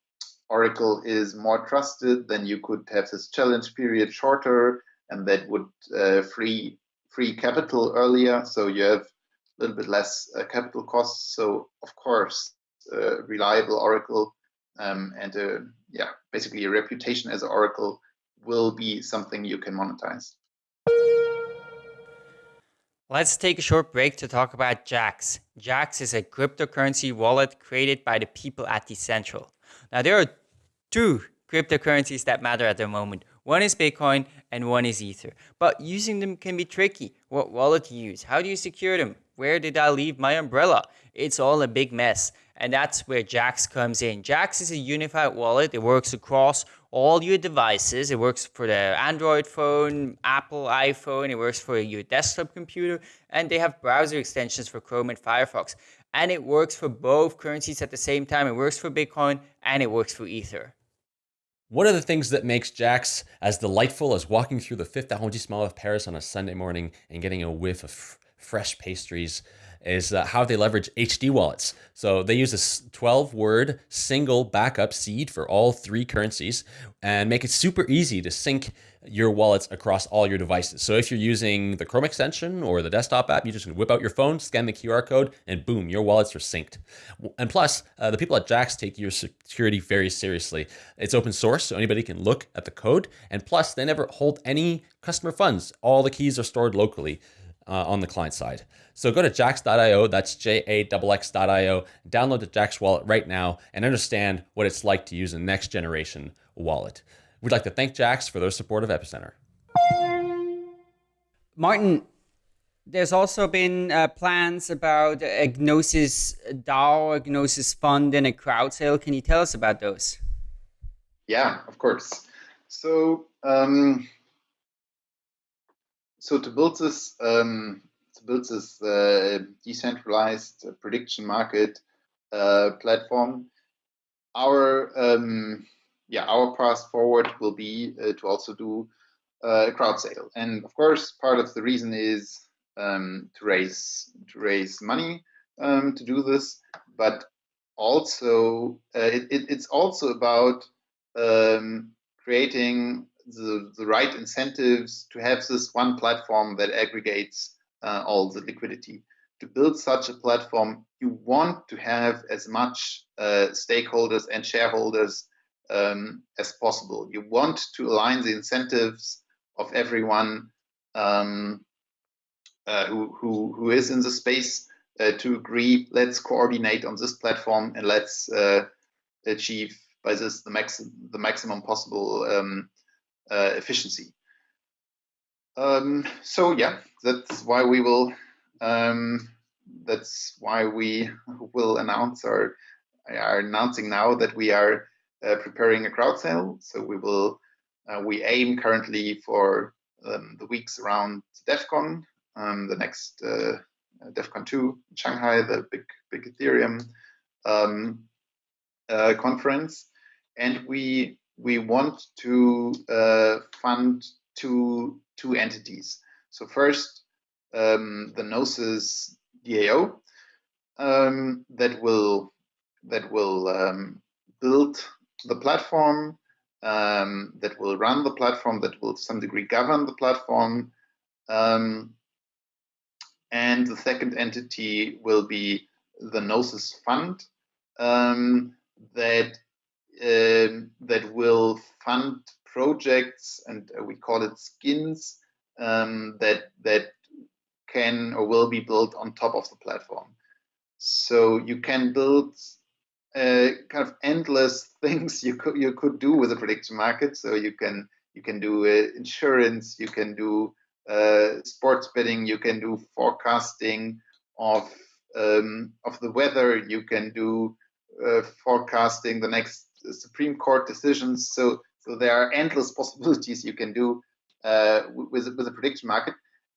Oracle is more trusted, then you could have this challenge period shorter, and that would uh, free free capital earlier. So you have a little bit less uh, capital costs. So of course, uh, reliable Oracle um, and uh, yeah, basically a reputation as an Oracle will be something you can monetize. Let's take a short break to talk about Jaxx. Jaxx is a cryptocurrency wallet created by the people at Decentral. Now, there are two cryptocurrencies that matter at the moment. One is Bitcoin and one is Ether. But using them can be tricky. What wallet to use? How do you secure them? Where did I leave my umbrella? It's all a big mess. And that's where Jaxx comes in. Jaxx is a unified wallet. It works across all your devices. It works for the Android phone, Apple iPhone. It works for your desktop computer. And they have browser extensions for Chrome and Firefox. And it works for both currencies at the same time. It works for Bitcoin and it works for Ether. One of the things that makes Jaxx as delightful as walking through the fifth arrondissement of Paris on a Sunday morning and getting a whiff of fresh pastries is uh, how they leverage HD wallets. So they use a 12 word single backup seed for all three currencies and make it super easy to sync your wallets across all your devices. So if you're using the Chrome extension or the desktop app, you just whip out your phone, scan the QR code, and boom, your wallets are synced. And plus, uh, the people at Jaxx take your security very seriously. It's open source, so anybody can look at the code. And plus, they never hold any customer funds. All the keys are stored locally. Uh, on the client side. So go to jaxx.io, that's J-A-X-X.io, download the Jaxx wallet right now and understand what it's like to use a next generation wallet. We'd like to thank Jaxx for their support of Epicenter. Martin, there's also been uh, plans about a Gnosis DAO, a Gnosis fund, and a crowd sale. Can you tell us about those? Yeah, of course. So, um, so to build this, um, to build this uh, decentralized prediction market uh, platform, our um, yeah, our path forward will be uh, to also do a crowd sale. And of course, part of the reason is um, to raise to raise money um, to do this, but also uh, it, it, it's also about um, creating the, the right incentives to have this one platform that aggregates uh, all the liquidity. To build such a platform, you want to have as much uh, stakeholders and shareholders um, as possible. You want to align the incentives of everyone um, uh, who, who, who is in the space uh, to agree, let's coordinate on this platform and let's uh, achieve by this the, max the maximum possible um, uh, efficiency. Um, so yeah, that's why we will um, that's why we will announce or are announcing now that we are uh, preparing a crowd sale. So we will uh, we aim currently for um, the weeks around Devcon, um, the next uh, Devcon 2 in Shanghai, the big big Ethereum um, uh, conference, and we we want to uh, fund two two entities. So first, um, the Gnosis DAO um, that will that will um, build the platform, um, that will run the platform, that will to some degree govern the platform. Um, and the second entity will be the Gnosis Fund um, that um, that will fund projects, and uh, we call it skins um, that that can or will be built on top of the platform. So you can build uh, kind of endless things you could you could do with a prediction market. So you can you can do uh, insurance, you can do uh, sports betting, you can do forecasting of um, of the weather, you can do uh, forecasting the next Supreme Court decisions. So so there are endless possibilities you can do uh, with with a prediction market,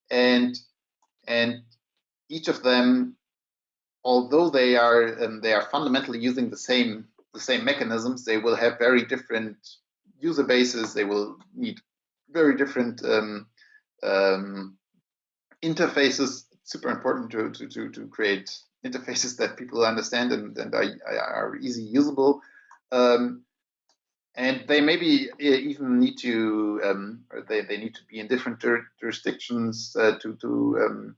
and and each of them although they are um, they are fundamentally using the same the same mechanisms, they will have very different user bases. They will need very different um, um, interfaces. It's super important to, to, to, to, create interfaces that people understand and, and are, are easy usable. Um, and they maybe even need to, um, they, they need to be in different jurisdictions uh, to, to um,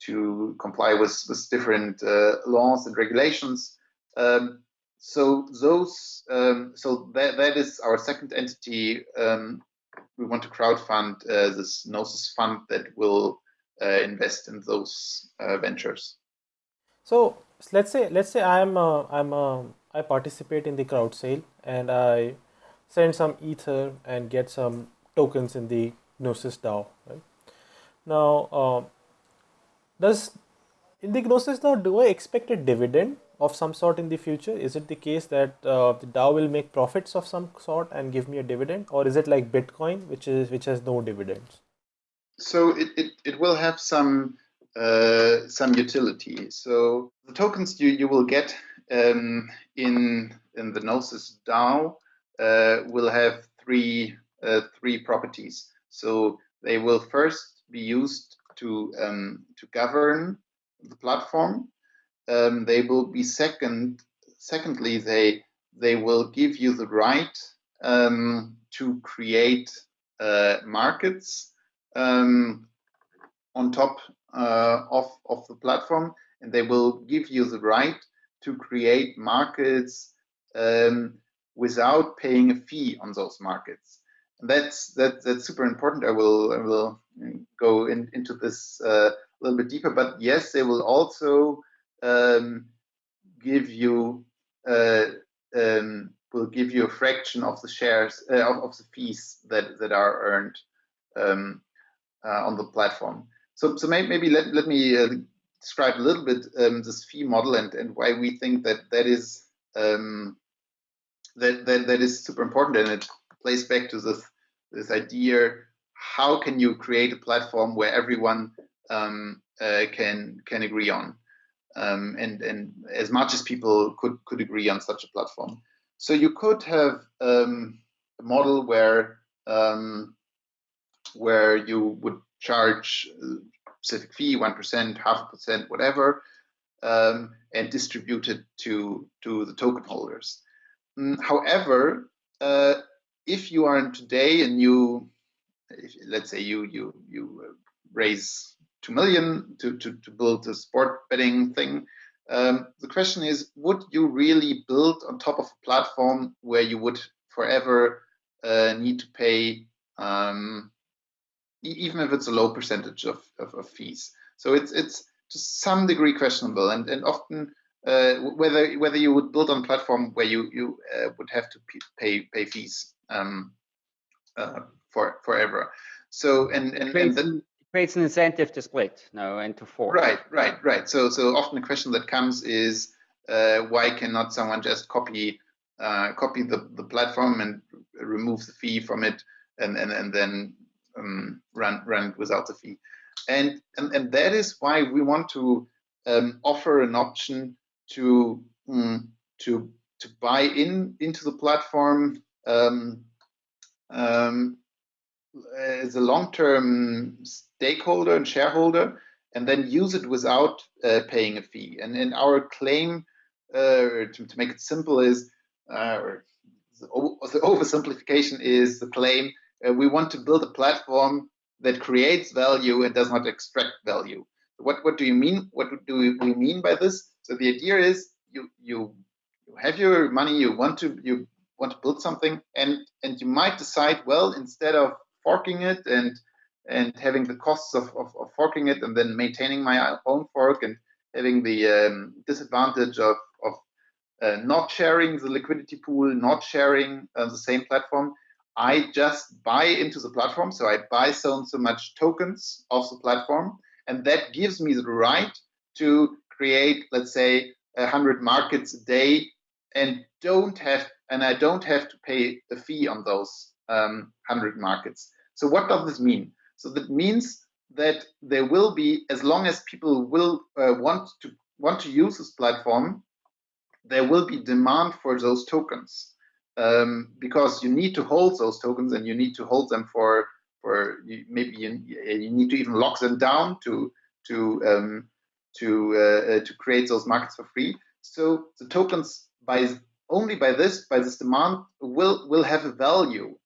to comply with, with different uh, laws and regulations. Um, so those, um, so that, that is our second entity. Um, we want to crowdfund uh, this Gnosis fund that will uh, invest in those uh, ventures. So let's say let's say I'm a, I'm a, I participate in the crowd sale and I send some ether and get some tokens in the Gnosis DAO. Right? Now uh, does in the Gnosis DAO, do I expect a dividend of some sort in the future? Is it the case that uh, the DAO will make profits of some sort and give me a dividend, or is it like Bitcoin, which is which has no dividends? So it, it, it will have some uh, some utility. So the tokens you, you will get um, in in the Gnosis DAO will have three uh, three properties. So they will first be used to um, to govern the platform. Um, they will be second. Secondly, they they will give you the right um, to create uh, markets um, on top uh, of of the platform, and they will give you the right to create markets um, without paying a fee on those markets. And that's that, that's super important. I will I will go in, into this uh, a little bit deeper. But yes, they will also um, give you uh, um, will give you a fraction of the shares uh, of, of the fees that that are earned um, uh, on the platform. So so maybe, maybe let let me uh, describe a little bit um, this fee model and and why we think that that is um, that, that that is super important and it plays back to this this idea how can you create a platform where everyone um, uh, can can agree on? Um, and and as much as people could could agree on such a platform. So you could have um, a model where um, where you would charge a specific fee one percent half a percent whatever um, and distribute it to to the token holders however, uh, if you are today and you, if, let's say you you you uh, raise two million to to, to build a sport betting thing, um, the question is, would you really build on top of a platform where you would forever uh, need to pay, um, even if it's a low percentage of, of, of fees? So it's it's to some degree questionable, and and often uh, whether whether you would build on a platform where you you uh, would have to pay pay fees um, uh, for forever. So and and, creates, and creates an incentive to split no and to fork. Right, right, right. So so often the question that comes is uh, why cannot someone just copy uh, copy the the platform and remove the fee from it and and and then um, run run without the fee. And, and and that is why we want to um, offer an option to mm, to to buy in into the platform um, um, as a long-term stakeholder and shareholder, and then use it without uh, paying a fee. And in our claim, uh, to, to, make it simple, is uh, the, the oversimplification is the claim uh, we want to build a platform that creates value and does not extract value. What what do you mean? What do we mean by this? So the idea is you you you have your money, you want to you want to build something, and and you might decide, well, instead of forking it and and having the costs of, of, of forking it and then maintaining my own fork and having the um, disadvantage of, of uh, not sharing the liquidity pool, not sharing uh, the same platform, I just buy into the platform. So I buy so and so much tokens of the platform, and that gives me the right to create, let's say, a hundred markets a day, and don't have and I don't have to pay a fee on those um, hundred markets. So what does this mean? So that means that there will be, as long as people will uh, want to want to use this platform, there will be demand for those tokens um, because you need to hold those tokens and you need to hold them for for you, maybe you, you need to even lock them down to to um, to uh, uh, to create those markets for free. So the tokens by only by this by this demand will will have a value,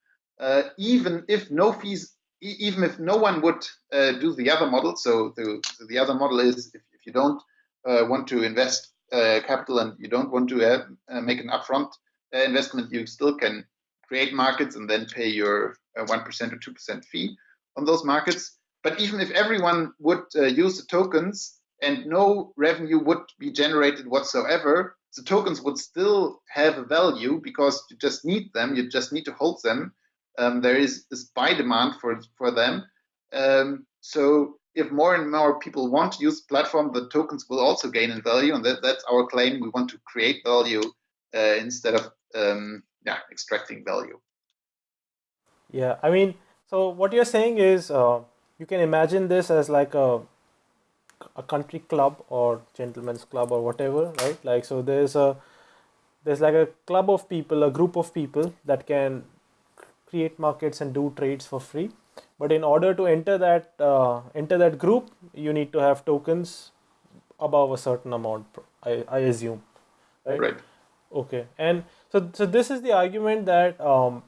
uh, even if no fees, even if no one would uh, do the other model. So the the other model is if, if you don't uh, want to invest uh, capital and you don't want to make an upfront investment, you still can create markets and then pay your one or two percent fee on those markets. But even if everyone would use the tokens, and no revenue would be generated whatsoever, the tokens would still have a value because you just need them, you just need to hold them. Um, there is this buy demand for, for them. Um, so if more and more people want to use platform, the tokens will also gain in value, and that, that's our claim. We want to create value uh, instead of um, yeah extracting value. Yeah, I mean, so what you're saying is uh, you can imagine this as like a a country club or gentleman's club or whatever right like so there's a there's like a club of people a group of people that can create markets and do trades for free but in order to enter that uh, enter that group you need to have tokens above a certain amount. I, I assume. Right. right. Okay, and so so this is the argument that um,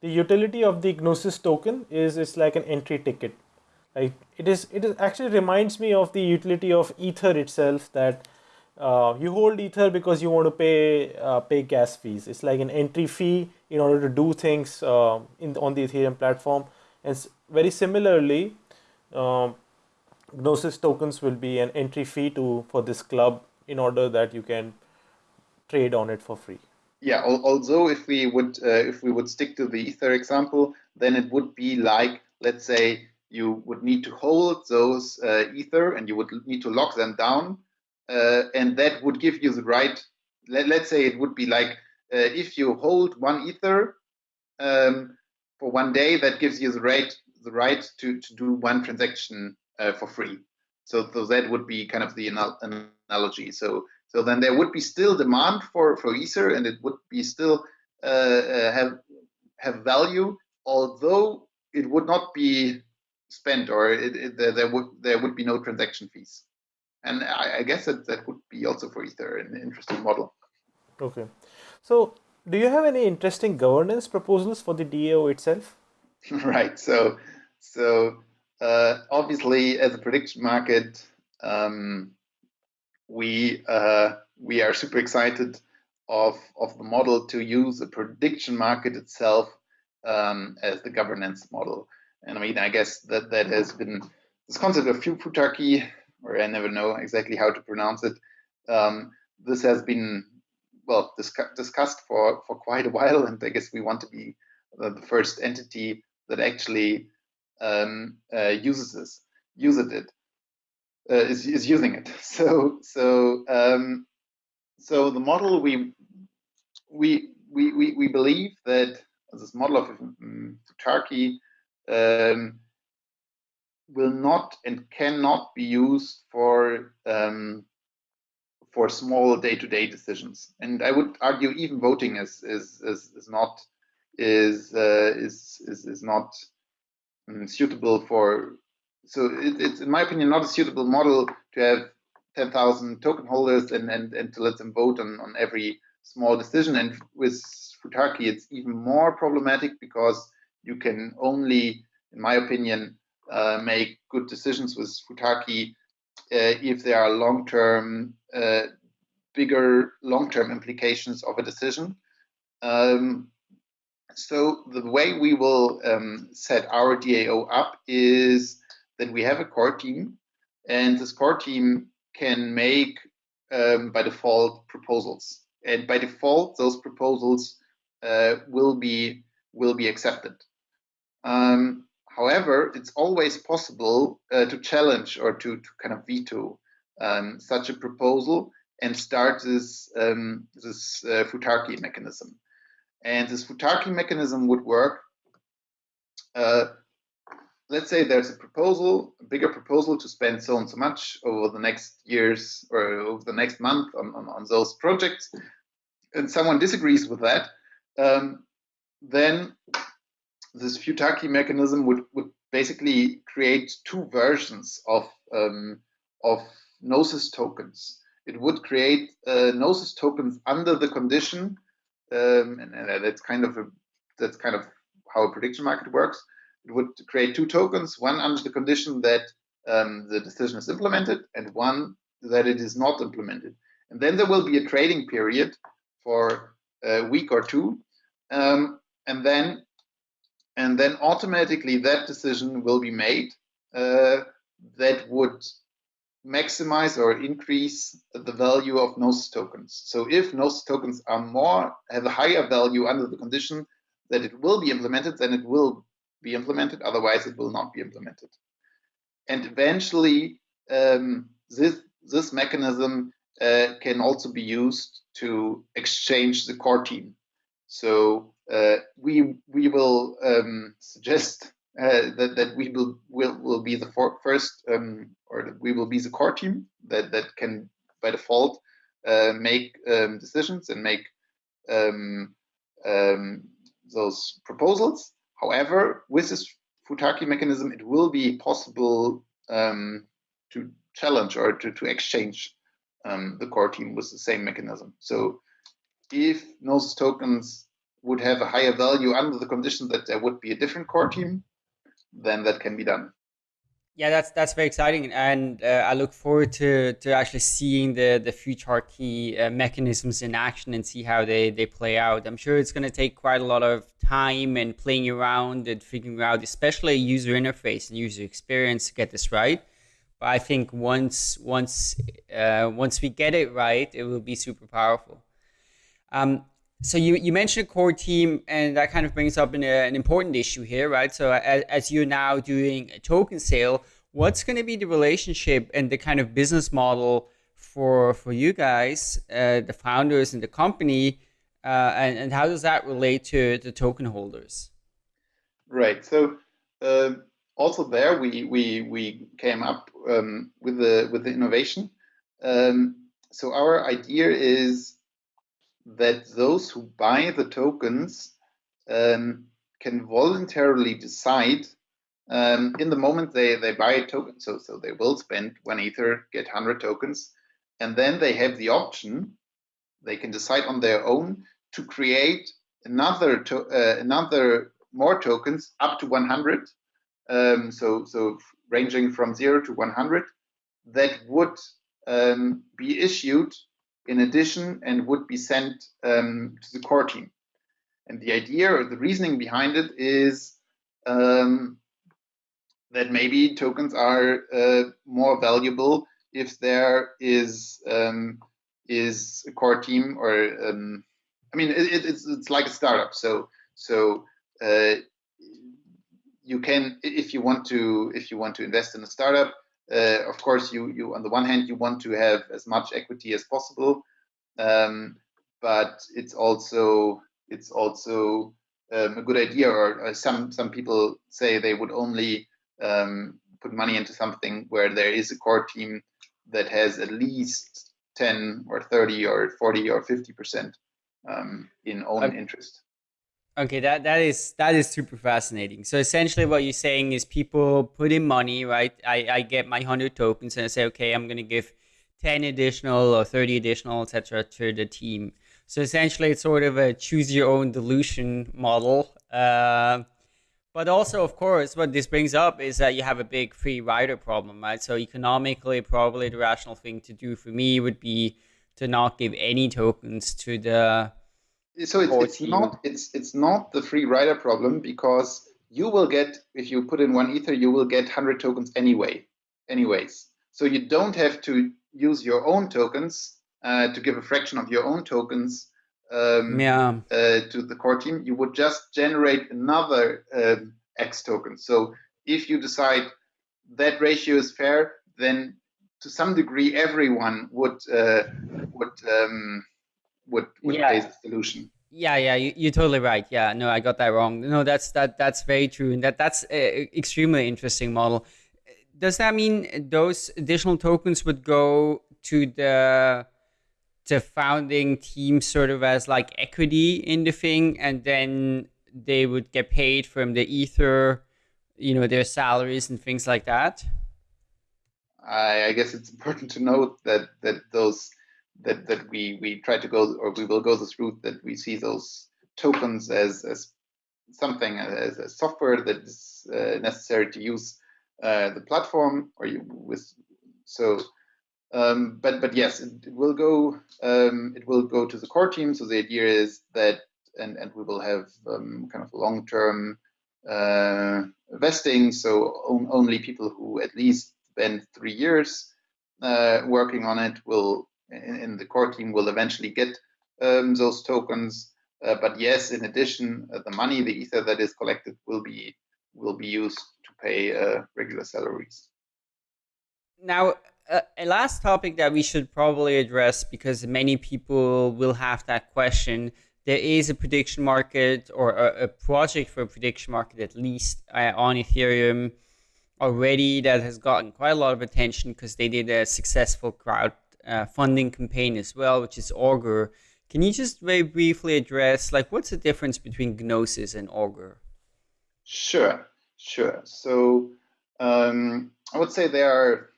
the utility of the Gnosis token is it's like an entry ticket. Like it is it is actually reminds me of the utility of Ether itself that uh, you hold Ether because you want to pay uh, pay gas fees. It's like an entry fee in order to do things uh, in on the Ethereum platform. And very similarly, um, Gnosis tokens will be an entry fee to for this club in order that you can trade on it for free. Yeah. Although if we would uh, if we would stick to the Ether example, then it would be like let's say you would need to hold those uh, Ether and you would need to lock them down uh, and that would give you the right. Let, us say it would be like uh, if you hold one ether um, for one day, that gives you the right the right to to do one transaction uh, for free. So, so that would be kind of the analogy. So so then there would be still demand for for ether, and it would be still uh, uh, have have value, although it would not be spent or it, it, there, there would there would be no transaction fees and I, I, guess that that would be also for Ether an interesting model. Okay, so do you have any interesting governance proposals for the DAO itself? right. So so uh, obviously, as a prediction market, um, we uh, we are super excited of of the model to use the prediction market itself um, as the governance model. And I mean, I guess that that has been this concept of futarchy or I never know exactly how to pronounce it. Um, this has been well discussed for for quite a while, and I guess we want to be the first entity that actually um, uh, uses this, uses it, uh, is is using it. So so um, so the model we we we we, believe that this model of um, Futarchy um, will not and cannot be used for um, for small day-to-day decisions. And I would argue even voting is is is, is not is, uh, is is is not um, suitable for. So it, it's in my opinion not a suitable model to have 10,000 token holders and, and and to let them vote on on every small decision. And with Futarchy, it's even more problematic because you can only, in my opinion, uh, make good decisions with Futarchy uh, if there are long-term, uh, bigger long-term implications of a decision. Um, so the way we will um, set our DAO up is that we have a core team, and this core team can make um, by default proposals, and by default those proposals uh, will be will be accepted. Um, However, it's always possible uh, to challenge or to, to kind of veto um, such a proposal and start this, um, this uh, Futarchy mechanism. And this Futarchy mechanism would work. Uh, let's say there's a proposal, a bigger proposal to spend so and so much over the next years or over the next month on, on, on those projects, and someone disagrees with that, um, then this Futarchy mechanism would, would basically create two versions of, um, of Gnosis tokens. It would create uh, Gnosis tokens under the condition, um, and, and, that's kind of a, that's kind of how a prediction market works. It would create two tokens, one under the condition that um, the decision is implemented, and one that it is not implemented. And then there will be a trading period for a week or two, um, and then and then automatically that decision will be made uh, that would maximize or increase the value of Gnosis tokens. So if Gnosis tokens are more have a higher value under the condition that it will be implemented, then it will be implemented. Otherwise, it will not be implemented. And eventually, um, this this mechanism uh, can also be used to exchange the core team. So we we will um, suggest uh, that that we will will will be the first um, or we will be the core team that that can by default uh, make um, decisions and make um, um, those proposals. However, with this Futarchy mechanism, it will be possible um, to challenge or to, to exchange um, the core team with the same mechanism. So if Gnosis tokens would have a higher value under the condition that there would be a different core team, then that can be done. Yeah, that's that's very exciting, and uh, I look forward to to actually seeing the the futarchy uh, mechanisms in action and see how they they play out. I'm sure it's going to take quite a lot of time and playing around and figuring out, especially user interface and user experience to get this right. But I think once once uh, once we get it right, it will be super powerful. Um, so you, you mentioned a core team, and that kind of brings up an, uh, an important issue here, right? So as, as you're now doing a token sale, what's going to be the relationship and the kind of business model for for you guys, uh, the founders and the company, uh, and, and how does that relate to the token holders? Right. So uh, also there, we we we came up um, with the with the innovation. Um, so our idea is that those who buy the tokens um, can voluntarily decide um, in the moment they, they buy a token. So, so they will spend one Ether, get 100 tokens, and then they have the option, they can decide on their own to create another to, uh, another more tokens up to 100. Um, so, so ranging from zero to 100 that would um, be issued in addition and would be sent um, to the core team. And the idea or the reasoning behind it is um, that maybe tokens are uh, more valuable if there is um, is a core team or um, I mean it, it's it's like a startup. So so uh, you can if you want to if you want to invest in a startup uh, of course, you you on the one hand you want to have as much equity as possible, um, but it's also it's also um, a good idea. Or uh, some some people say they would only um, put money into something where there is a core team that has at least 10 or 30 or 40 or 50 percent um, in own okay. interest. Okay, that that is that is super fascinating. So essentially, what you're saying is people put in money, right? I I get my hundred tokens and I say, okay, I'm gonna give ten additional or thirty additional, etc., to the team. So essentially, it's sort of a choose your own dilution model. Uh, but also, of course, what this brings up is that you have a big free rider problem, right? So economically, probably the rational thing to do for me would be to not give any tokens to the so it's, it's not it's it's not the free rider problem because you will get if you put in one ether you will get 100 tokens anyway anyways. So you don't have to use your own tokens uh, to give a fraction of your own tokens um, yeah. uh, to the core team. You would just generate another um, x token. So if you decide that ratio is fair then to some degree everyone would uh, would um, would would yeah. the solution. Yeah, yeah, you, are totally right. Yeah, no, I got that wrong. No, that's that that's very true, and that that's a extremely interesting model. Does that mean those additional tokens would go to the the founding team sort of as like equity in the thing, and then they would get paid from the ether, you know, their salaries and things like that? I, I guess it's important to note that that those that that we we try to go or we will go this route that we see those tokens as as something as a software that is uh, necessary to use uh, the platform or you with so um, but but yes it, it will go um, it will go to the core team. So the idea is that and and we will have um, kind of long term uh, vesting. So on, only people who at least spend three years uh, working on it will in, in the core team will eventually get um, those tokens. Uh, but yes, in addition, uh, the money, the ether that is collected, will be will be used to pay uh, regular salaries. Now, uh, a last topic that we should probably address because many people will have that question. There is a prediction market or a, a project for a prediction market, at least uh, on Ethereum already, that has gotten quite a lot of attention because they did a successful crowd uh, funding campaign as well, which is Augur. Can you just very briefly address, like, what's the difference between Gnosis and Augur? Sure, sure. So um, I would say there are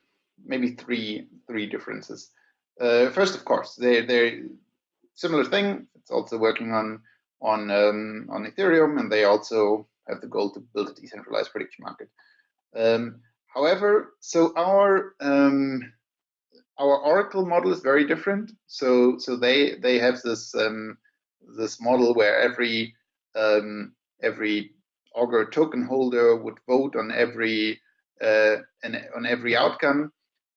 maybe three three differences. Uh, first, of course, they're they're similar thing. It's also working on on um, on Ethereum, and they also have the goal to build a decentralized prediction market. Um, however, so our um, our Oracle model is very different. So so they they have this um, this model where every um, every Augur token holder would vote on every uh, an, on every outcome,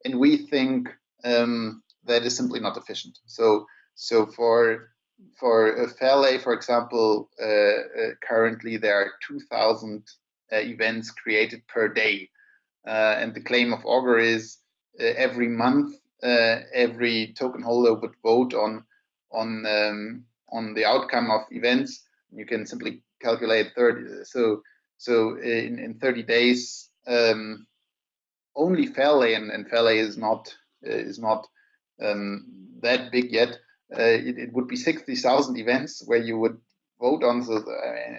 and we think um, that is simply not efficient. So so for for a Fairlay, for example, uh, uh, currently there are 2,000 uh, events created per day, uh, and the claim of Augur is uh, every month every token holder would vote on on um, on the outcome of events. You can simply calculate 30. So so in, in 30 days, um, only Fairlay and, and Fairlay is not is not um, that big yet. Uh, it, it, would be 60,000 events where you would vote on. So,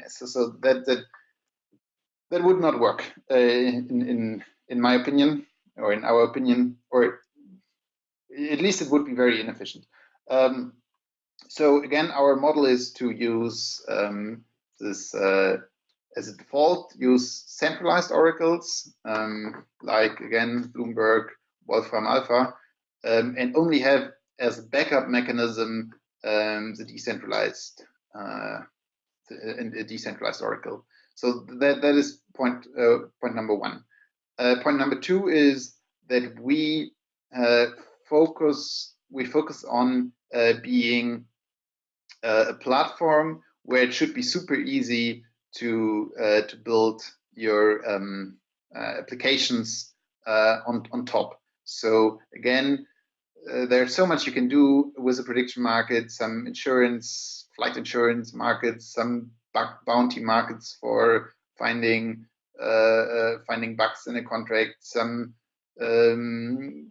so, so, that that that would not work uh, in in in my opinion, or in our opinion, or at least it would be very inefficient. Um, so again, our model is to use um, this uh, as a default, use centralized oracles, um, like again, Bloomberg, Wolfram Alpha, um, and only have as a backup mechanism um, the decentralized uh, a decentralized oracle. So that that is point uh, point number one. Uh, point number two is that we uh, focus we focus on uh, being uh, a platform where it should be super easy to to build your um, applications on on top. So again, uh, there's so much you can do with a prediction market, some insurance, flight insurance markets, some bounty markets for finding uh, uh, finding bugs in a contract, some um,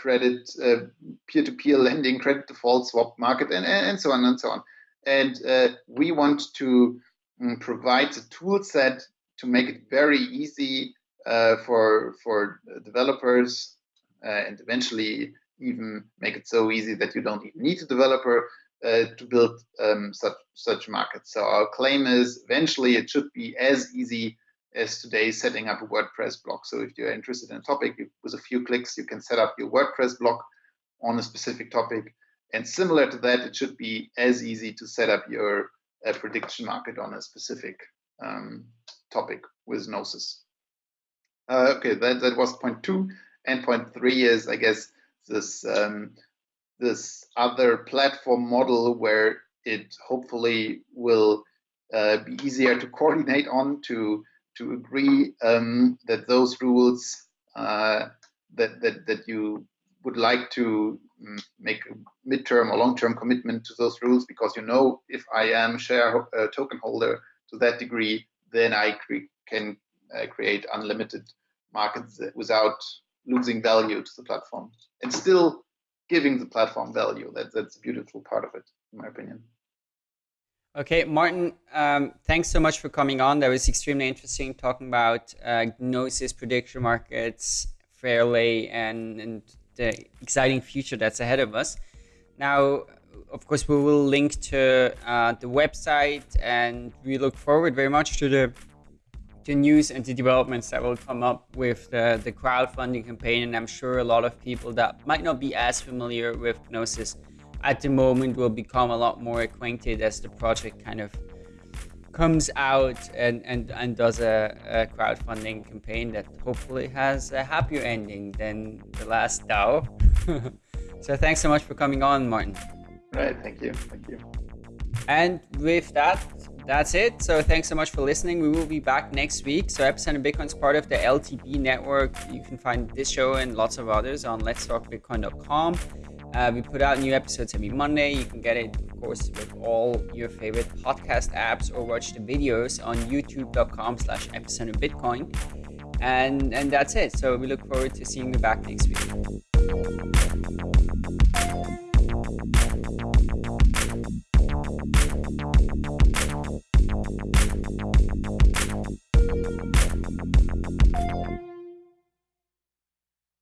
credit uh, peer-to-peer lending, credit default swap market, and, and so on and so on. And uh, we want to um, provide a tool set to make it very easy uh, for for developers and eventually even make it so easy that you don't even need a developer uh, to build um, such such markets. So our claim is eventually it should be as easy as today setting up a WordPress blog. So if you're interested in a topic, you, with a few clicks, you can set up your WordPress blog on a specific topic. And similar to that, it should be as easy to set up your uh, prediction market on a specific um, topic with Gnosis. Uh, okay, that, that was point two. And point three is, I guess, this um, this other platform model where it hopefully will uh, be easier to coordinate on to to agree um, that those rules uh, that, that that you would like to mm, make a midterm or long-term commitment to those rules because you know if I am share uh, token holder to that degree, then I cre can uh, create unlimited markets without losing value to the platform and still giving the platform value. That, that's a beautiful part of it, in my opinion. Okay, Martin, um, thanks so much for coming on. That was extremely interesting talking about uh, Gnosis prediction markets, Fairlay, and, and the exciting future that's ahead of us. Now, of course, we will link to uh, the website and we look forward very much to the the news and the developments that will come up with the, the crowdfunding campaign. And I'm sure a lot of people that might not be as familiar with Gnosis at the moment will become a lot more acquainted as the project kind of comes out and, and, and does a, a crowdfunding campaign that hopefully has a happier ending than the last DAO. so thanks so much for coming on, Martin. Right, thank you. Thank you. And with that, that's it. So thanks so much for listening. We will be back next week. So Epicenter Bitcoin is part of the LTB network. You can find this show and lots of others on letstalkbitcoin.com. Uh, we put out new episodes every Monday. You can get it, of course, with all your favorite podcast apps or watch the videos on youtube.com slash epicenter bitcoin. And, and that's it. So we look forward to seeing you back next week.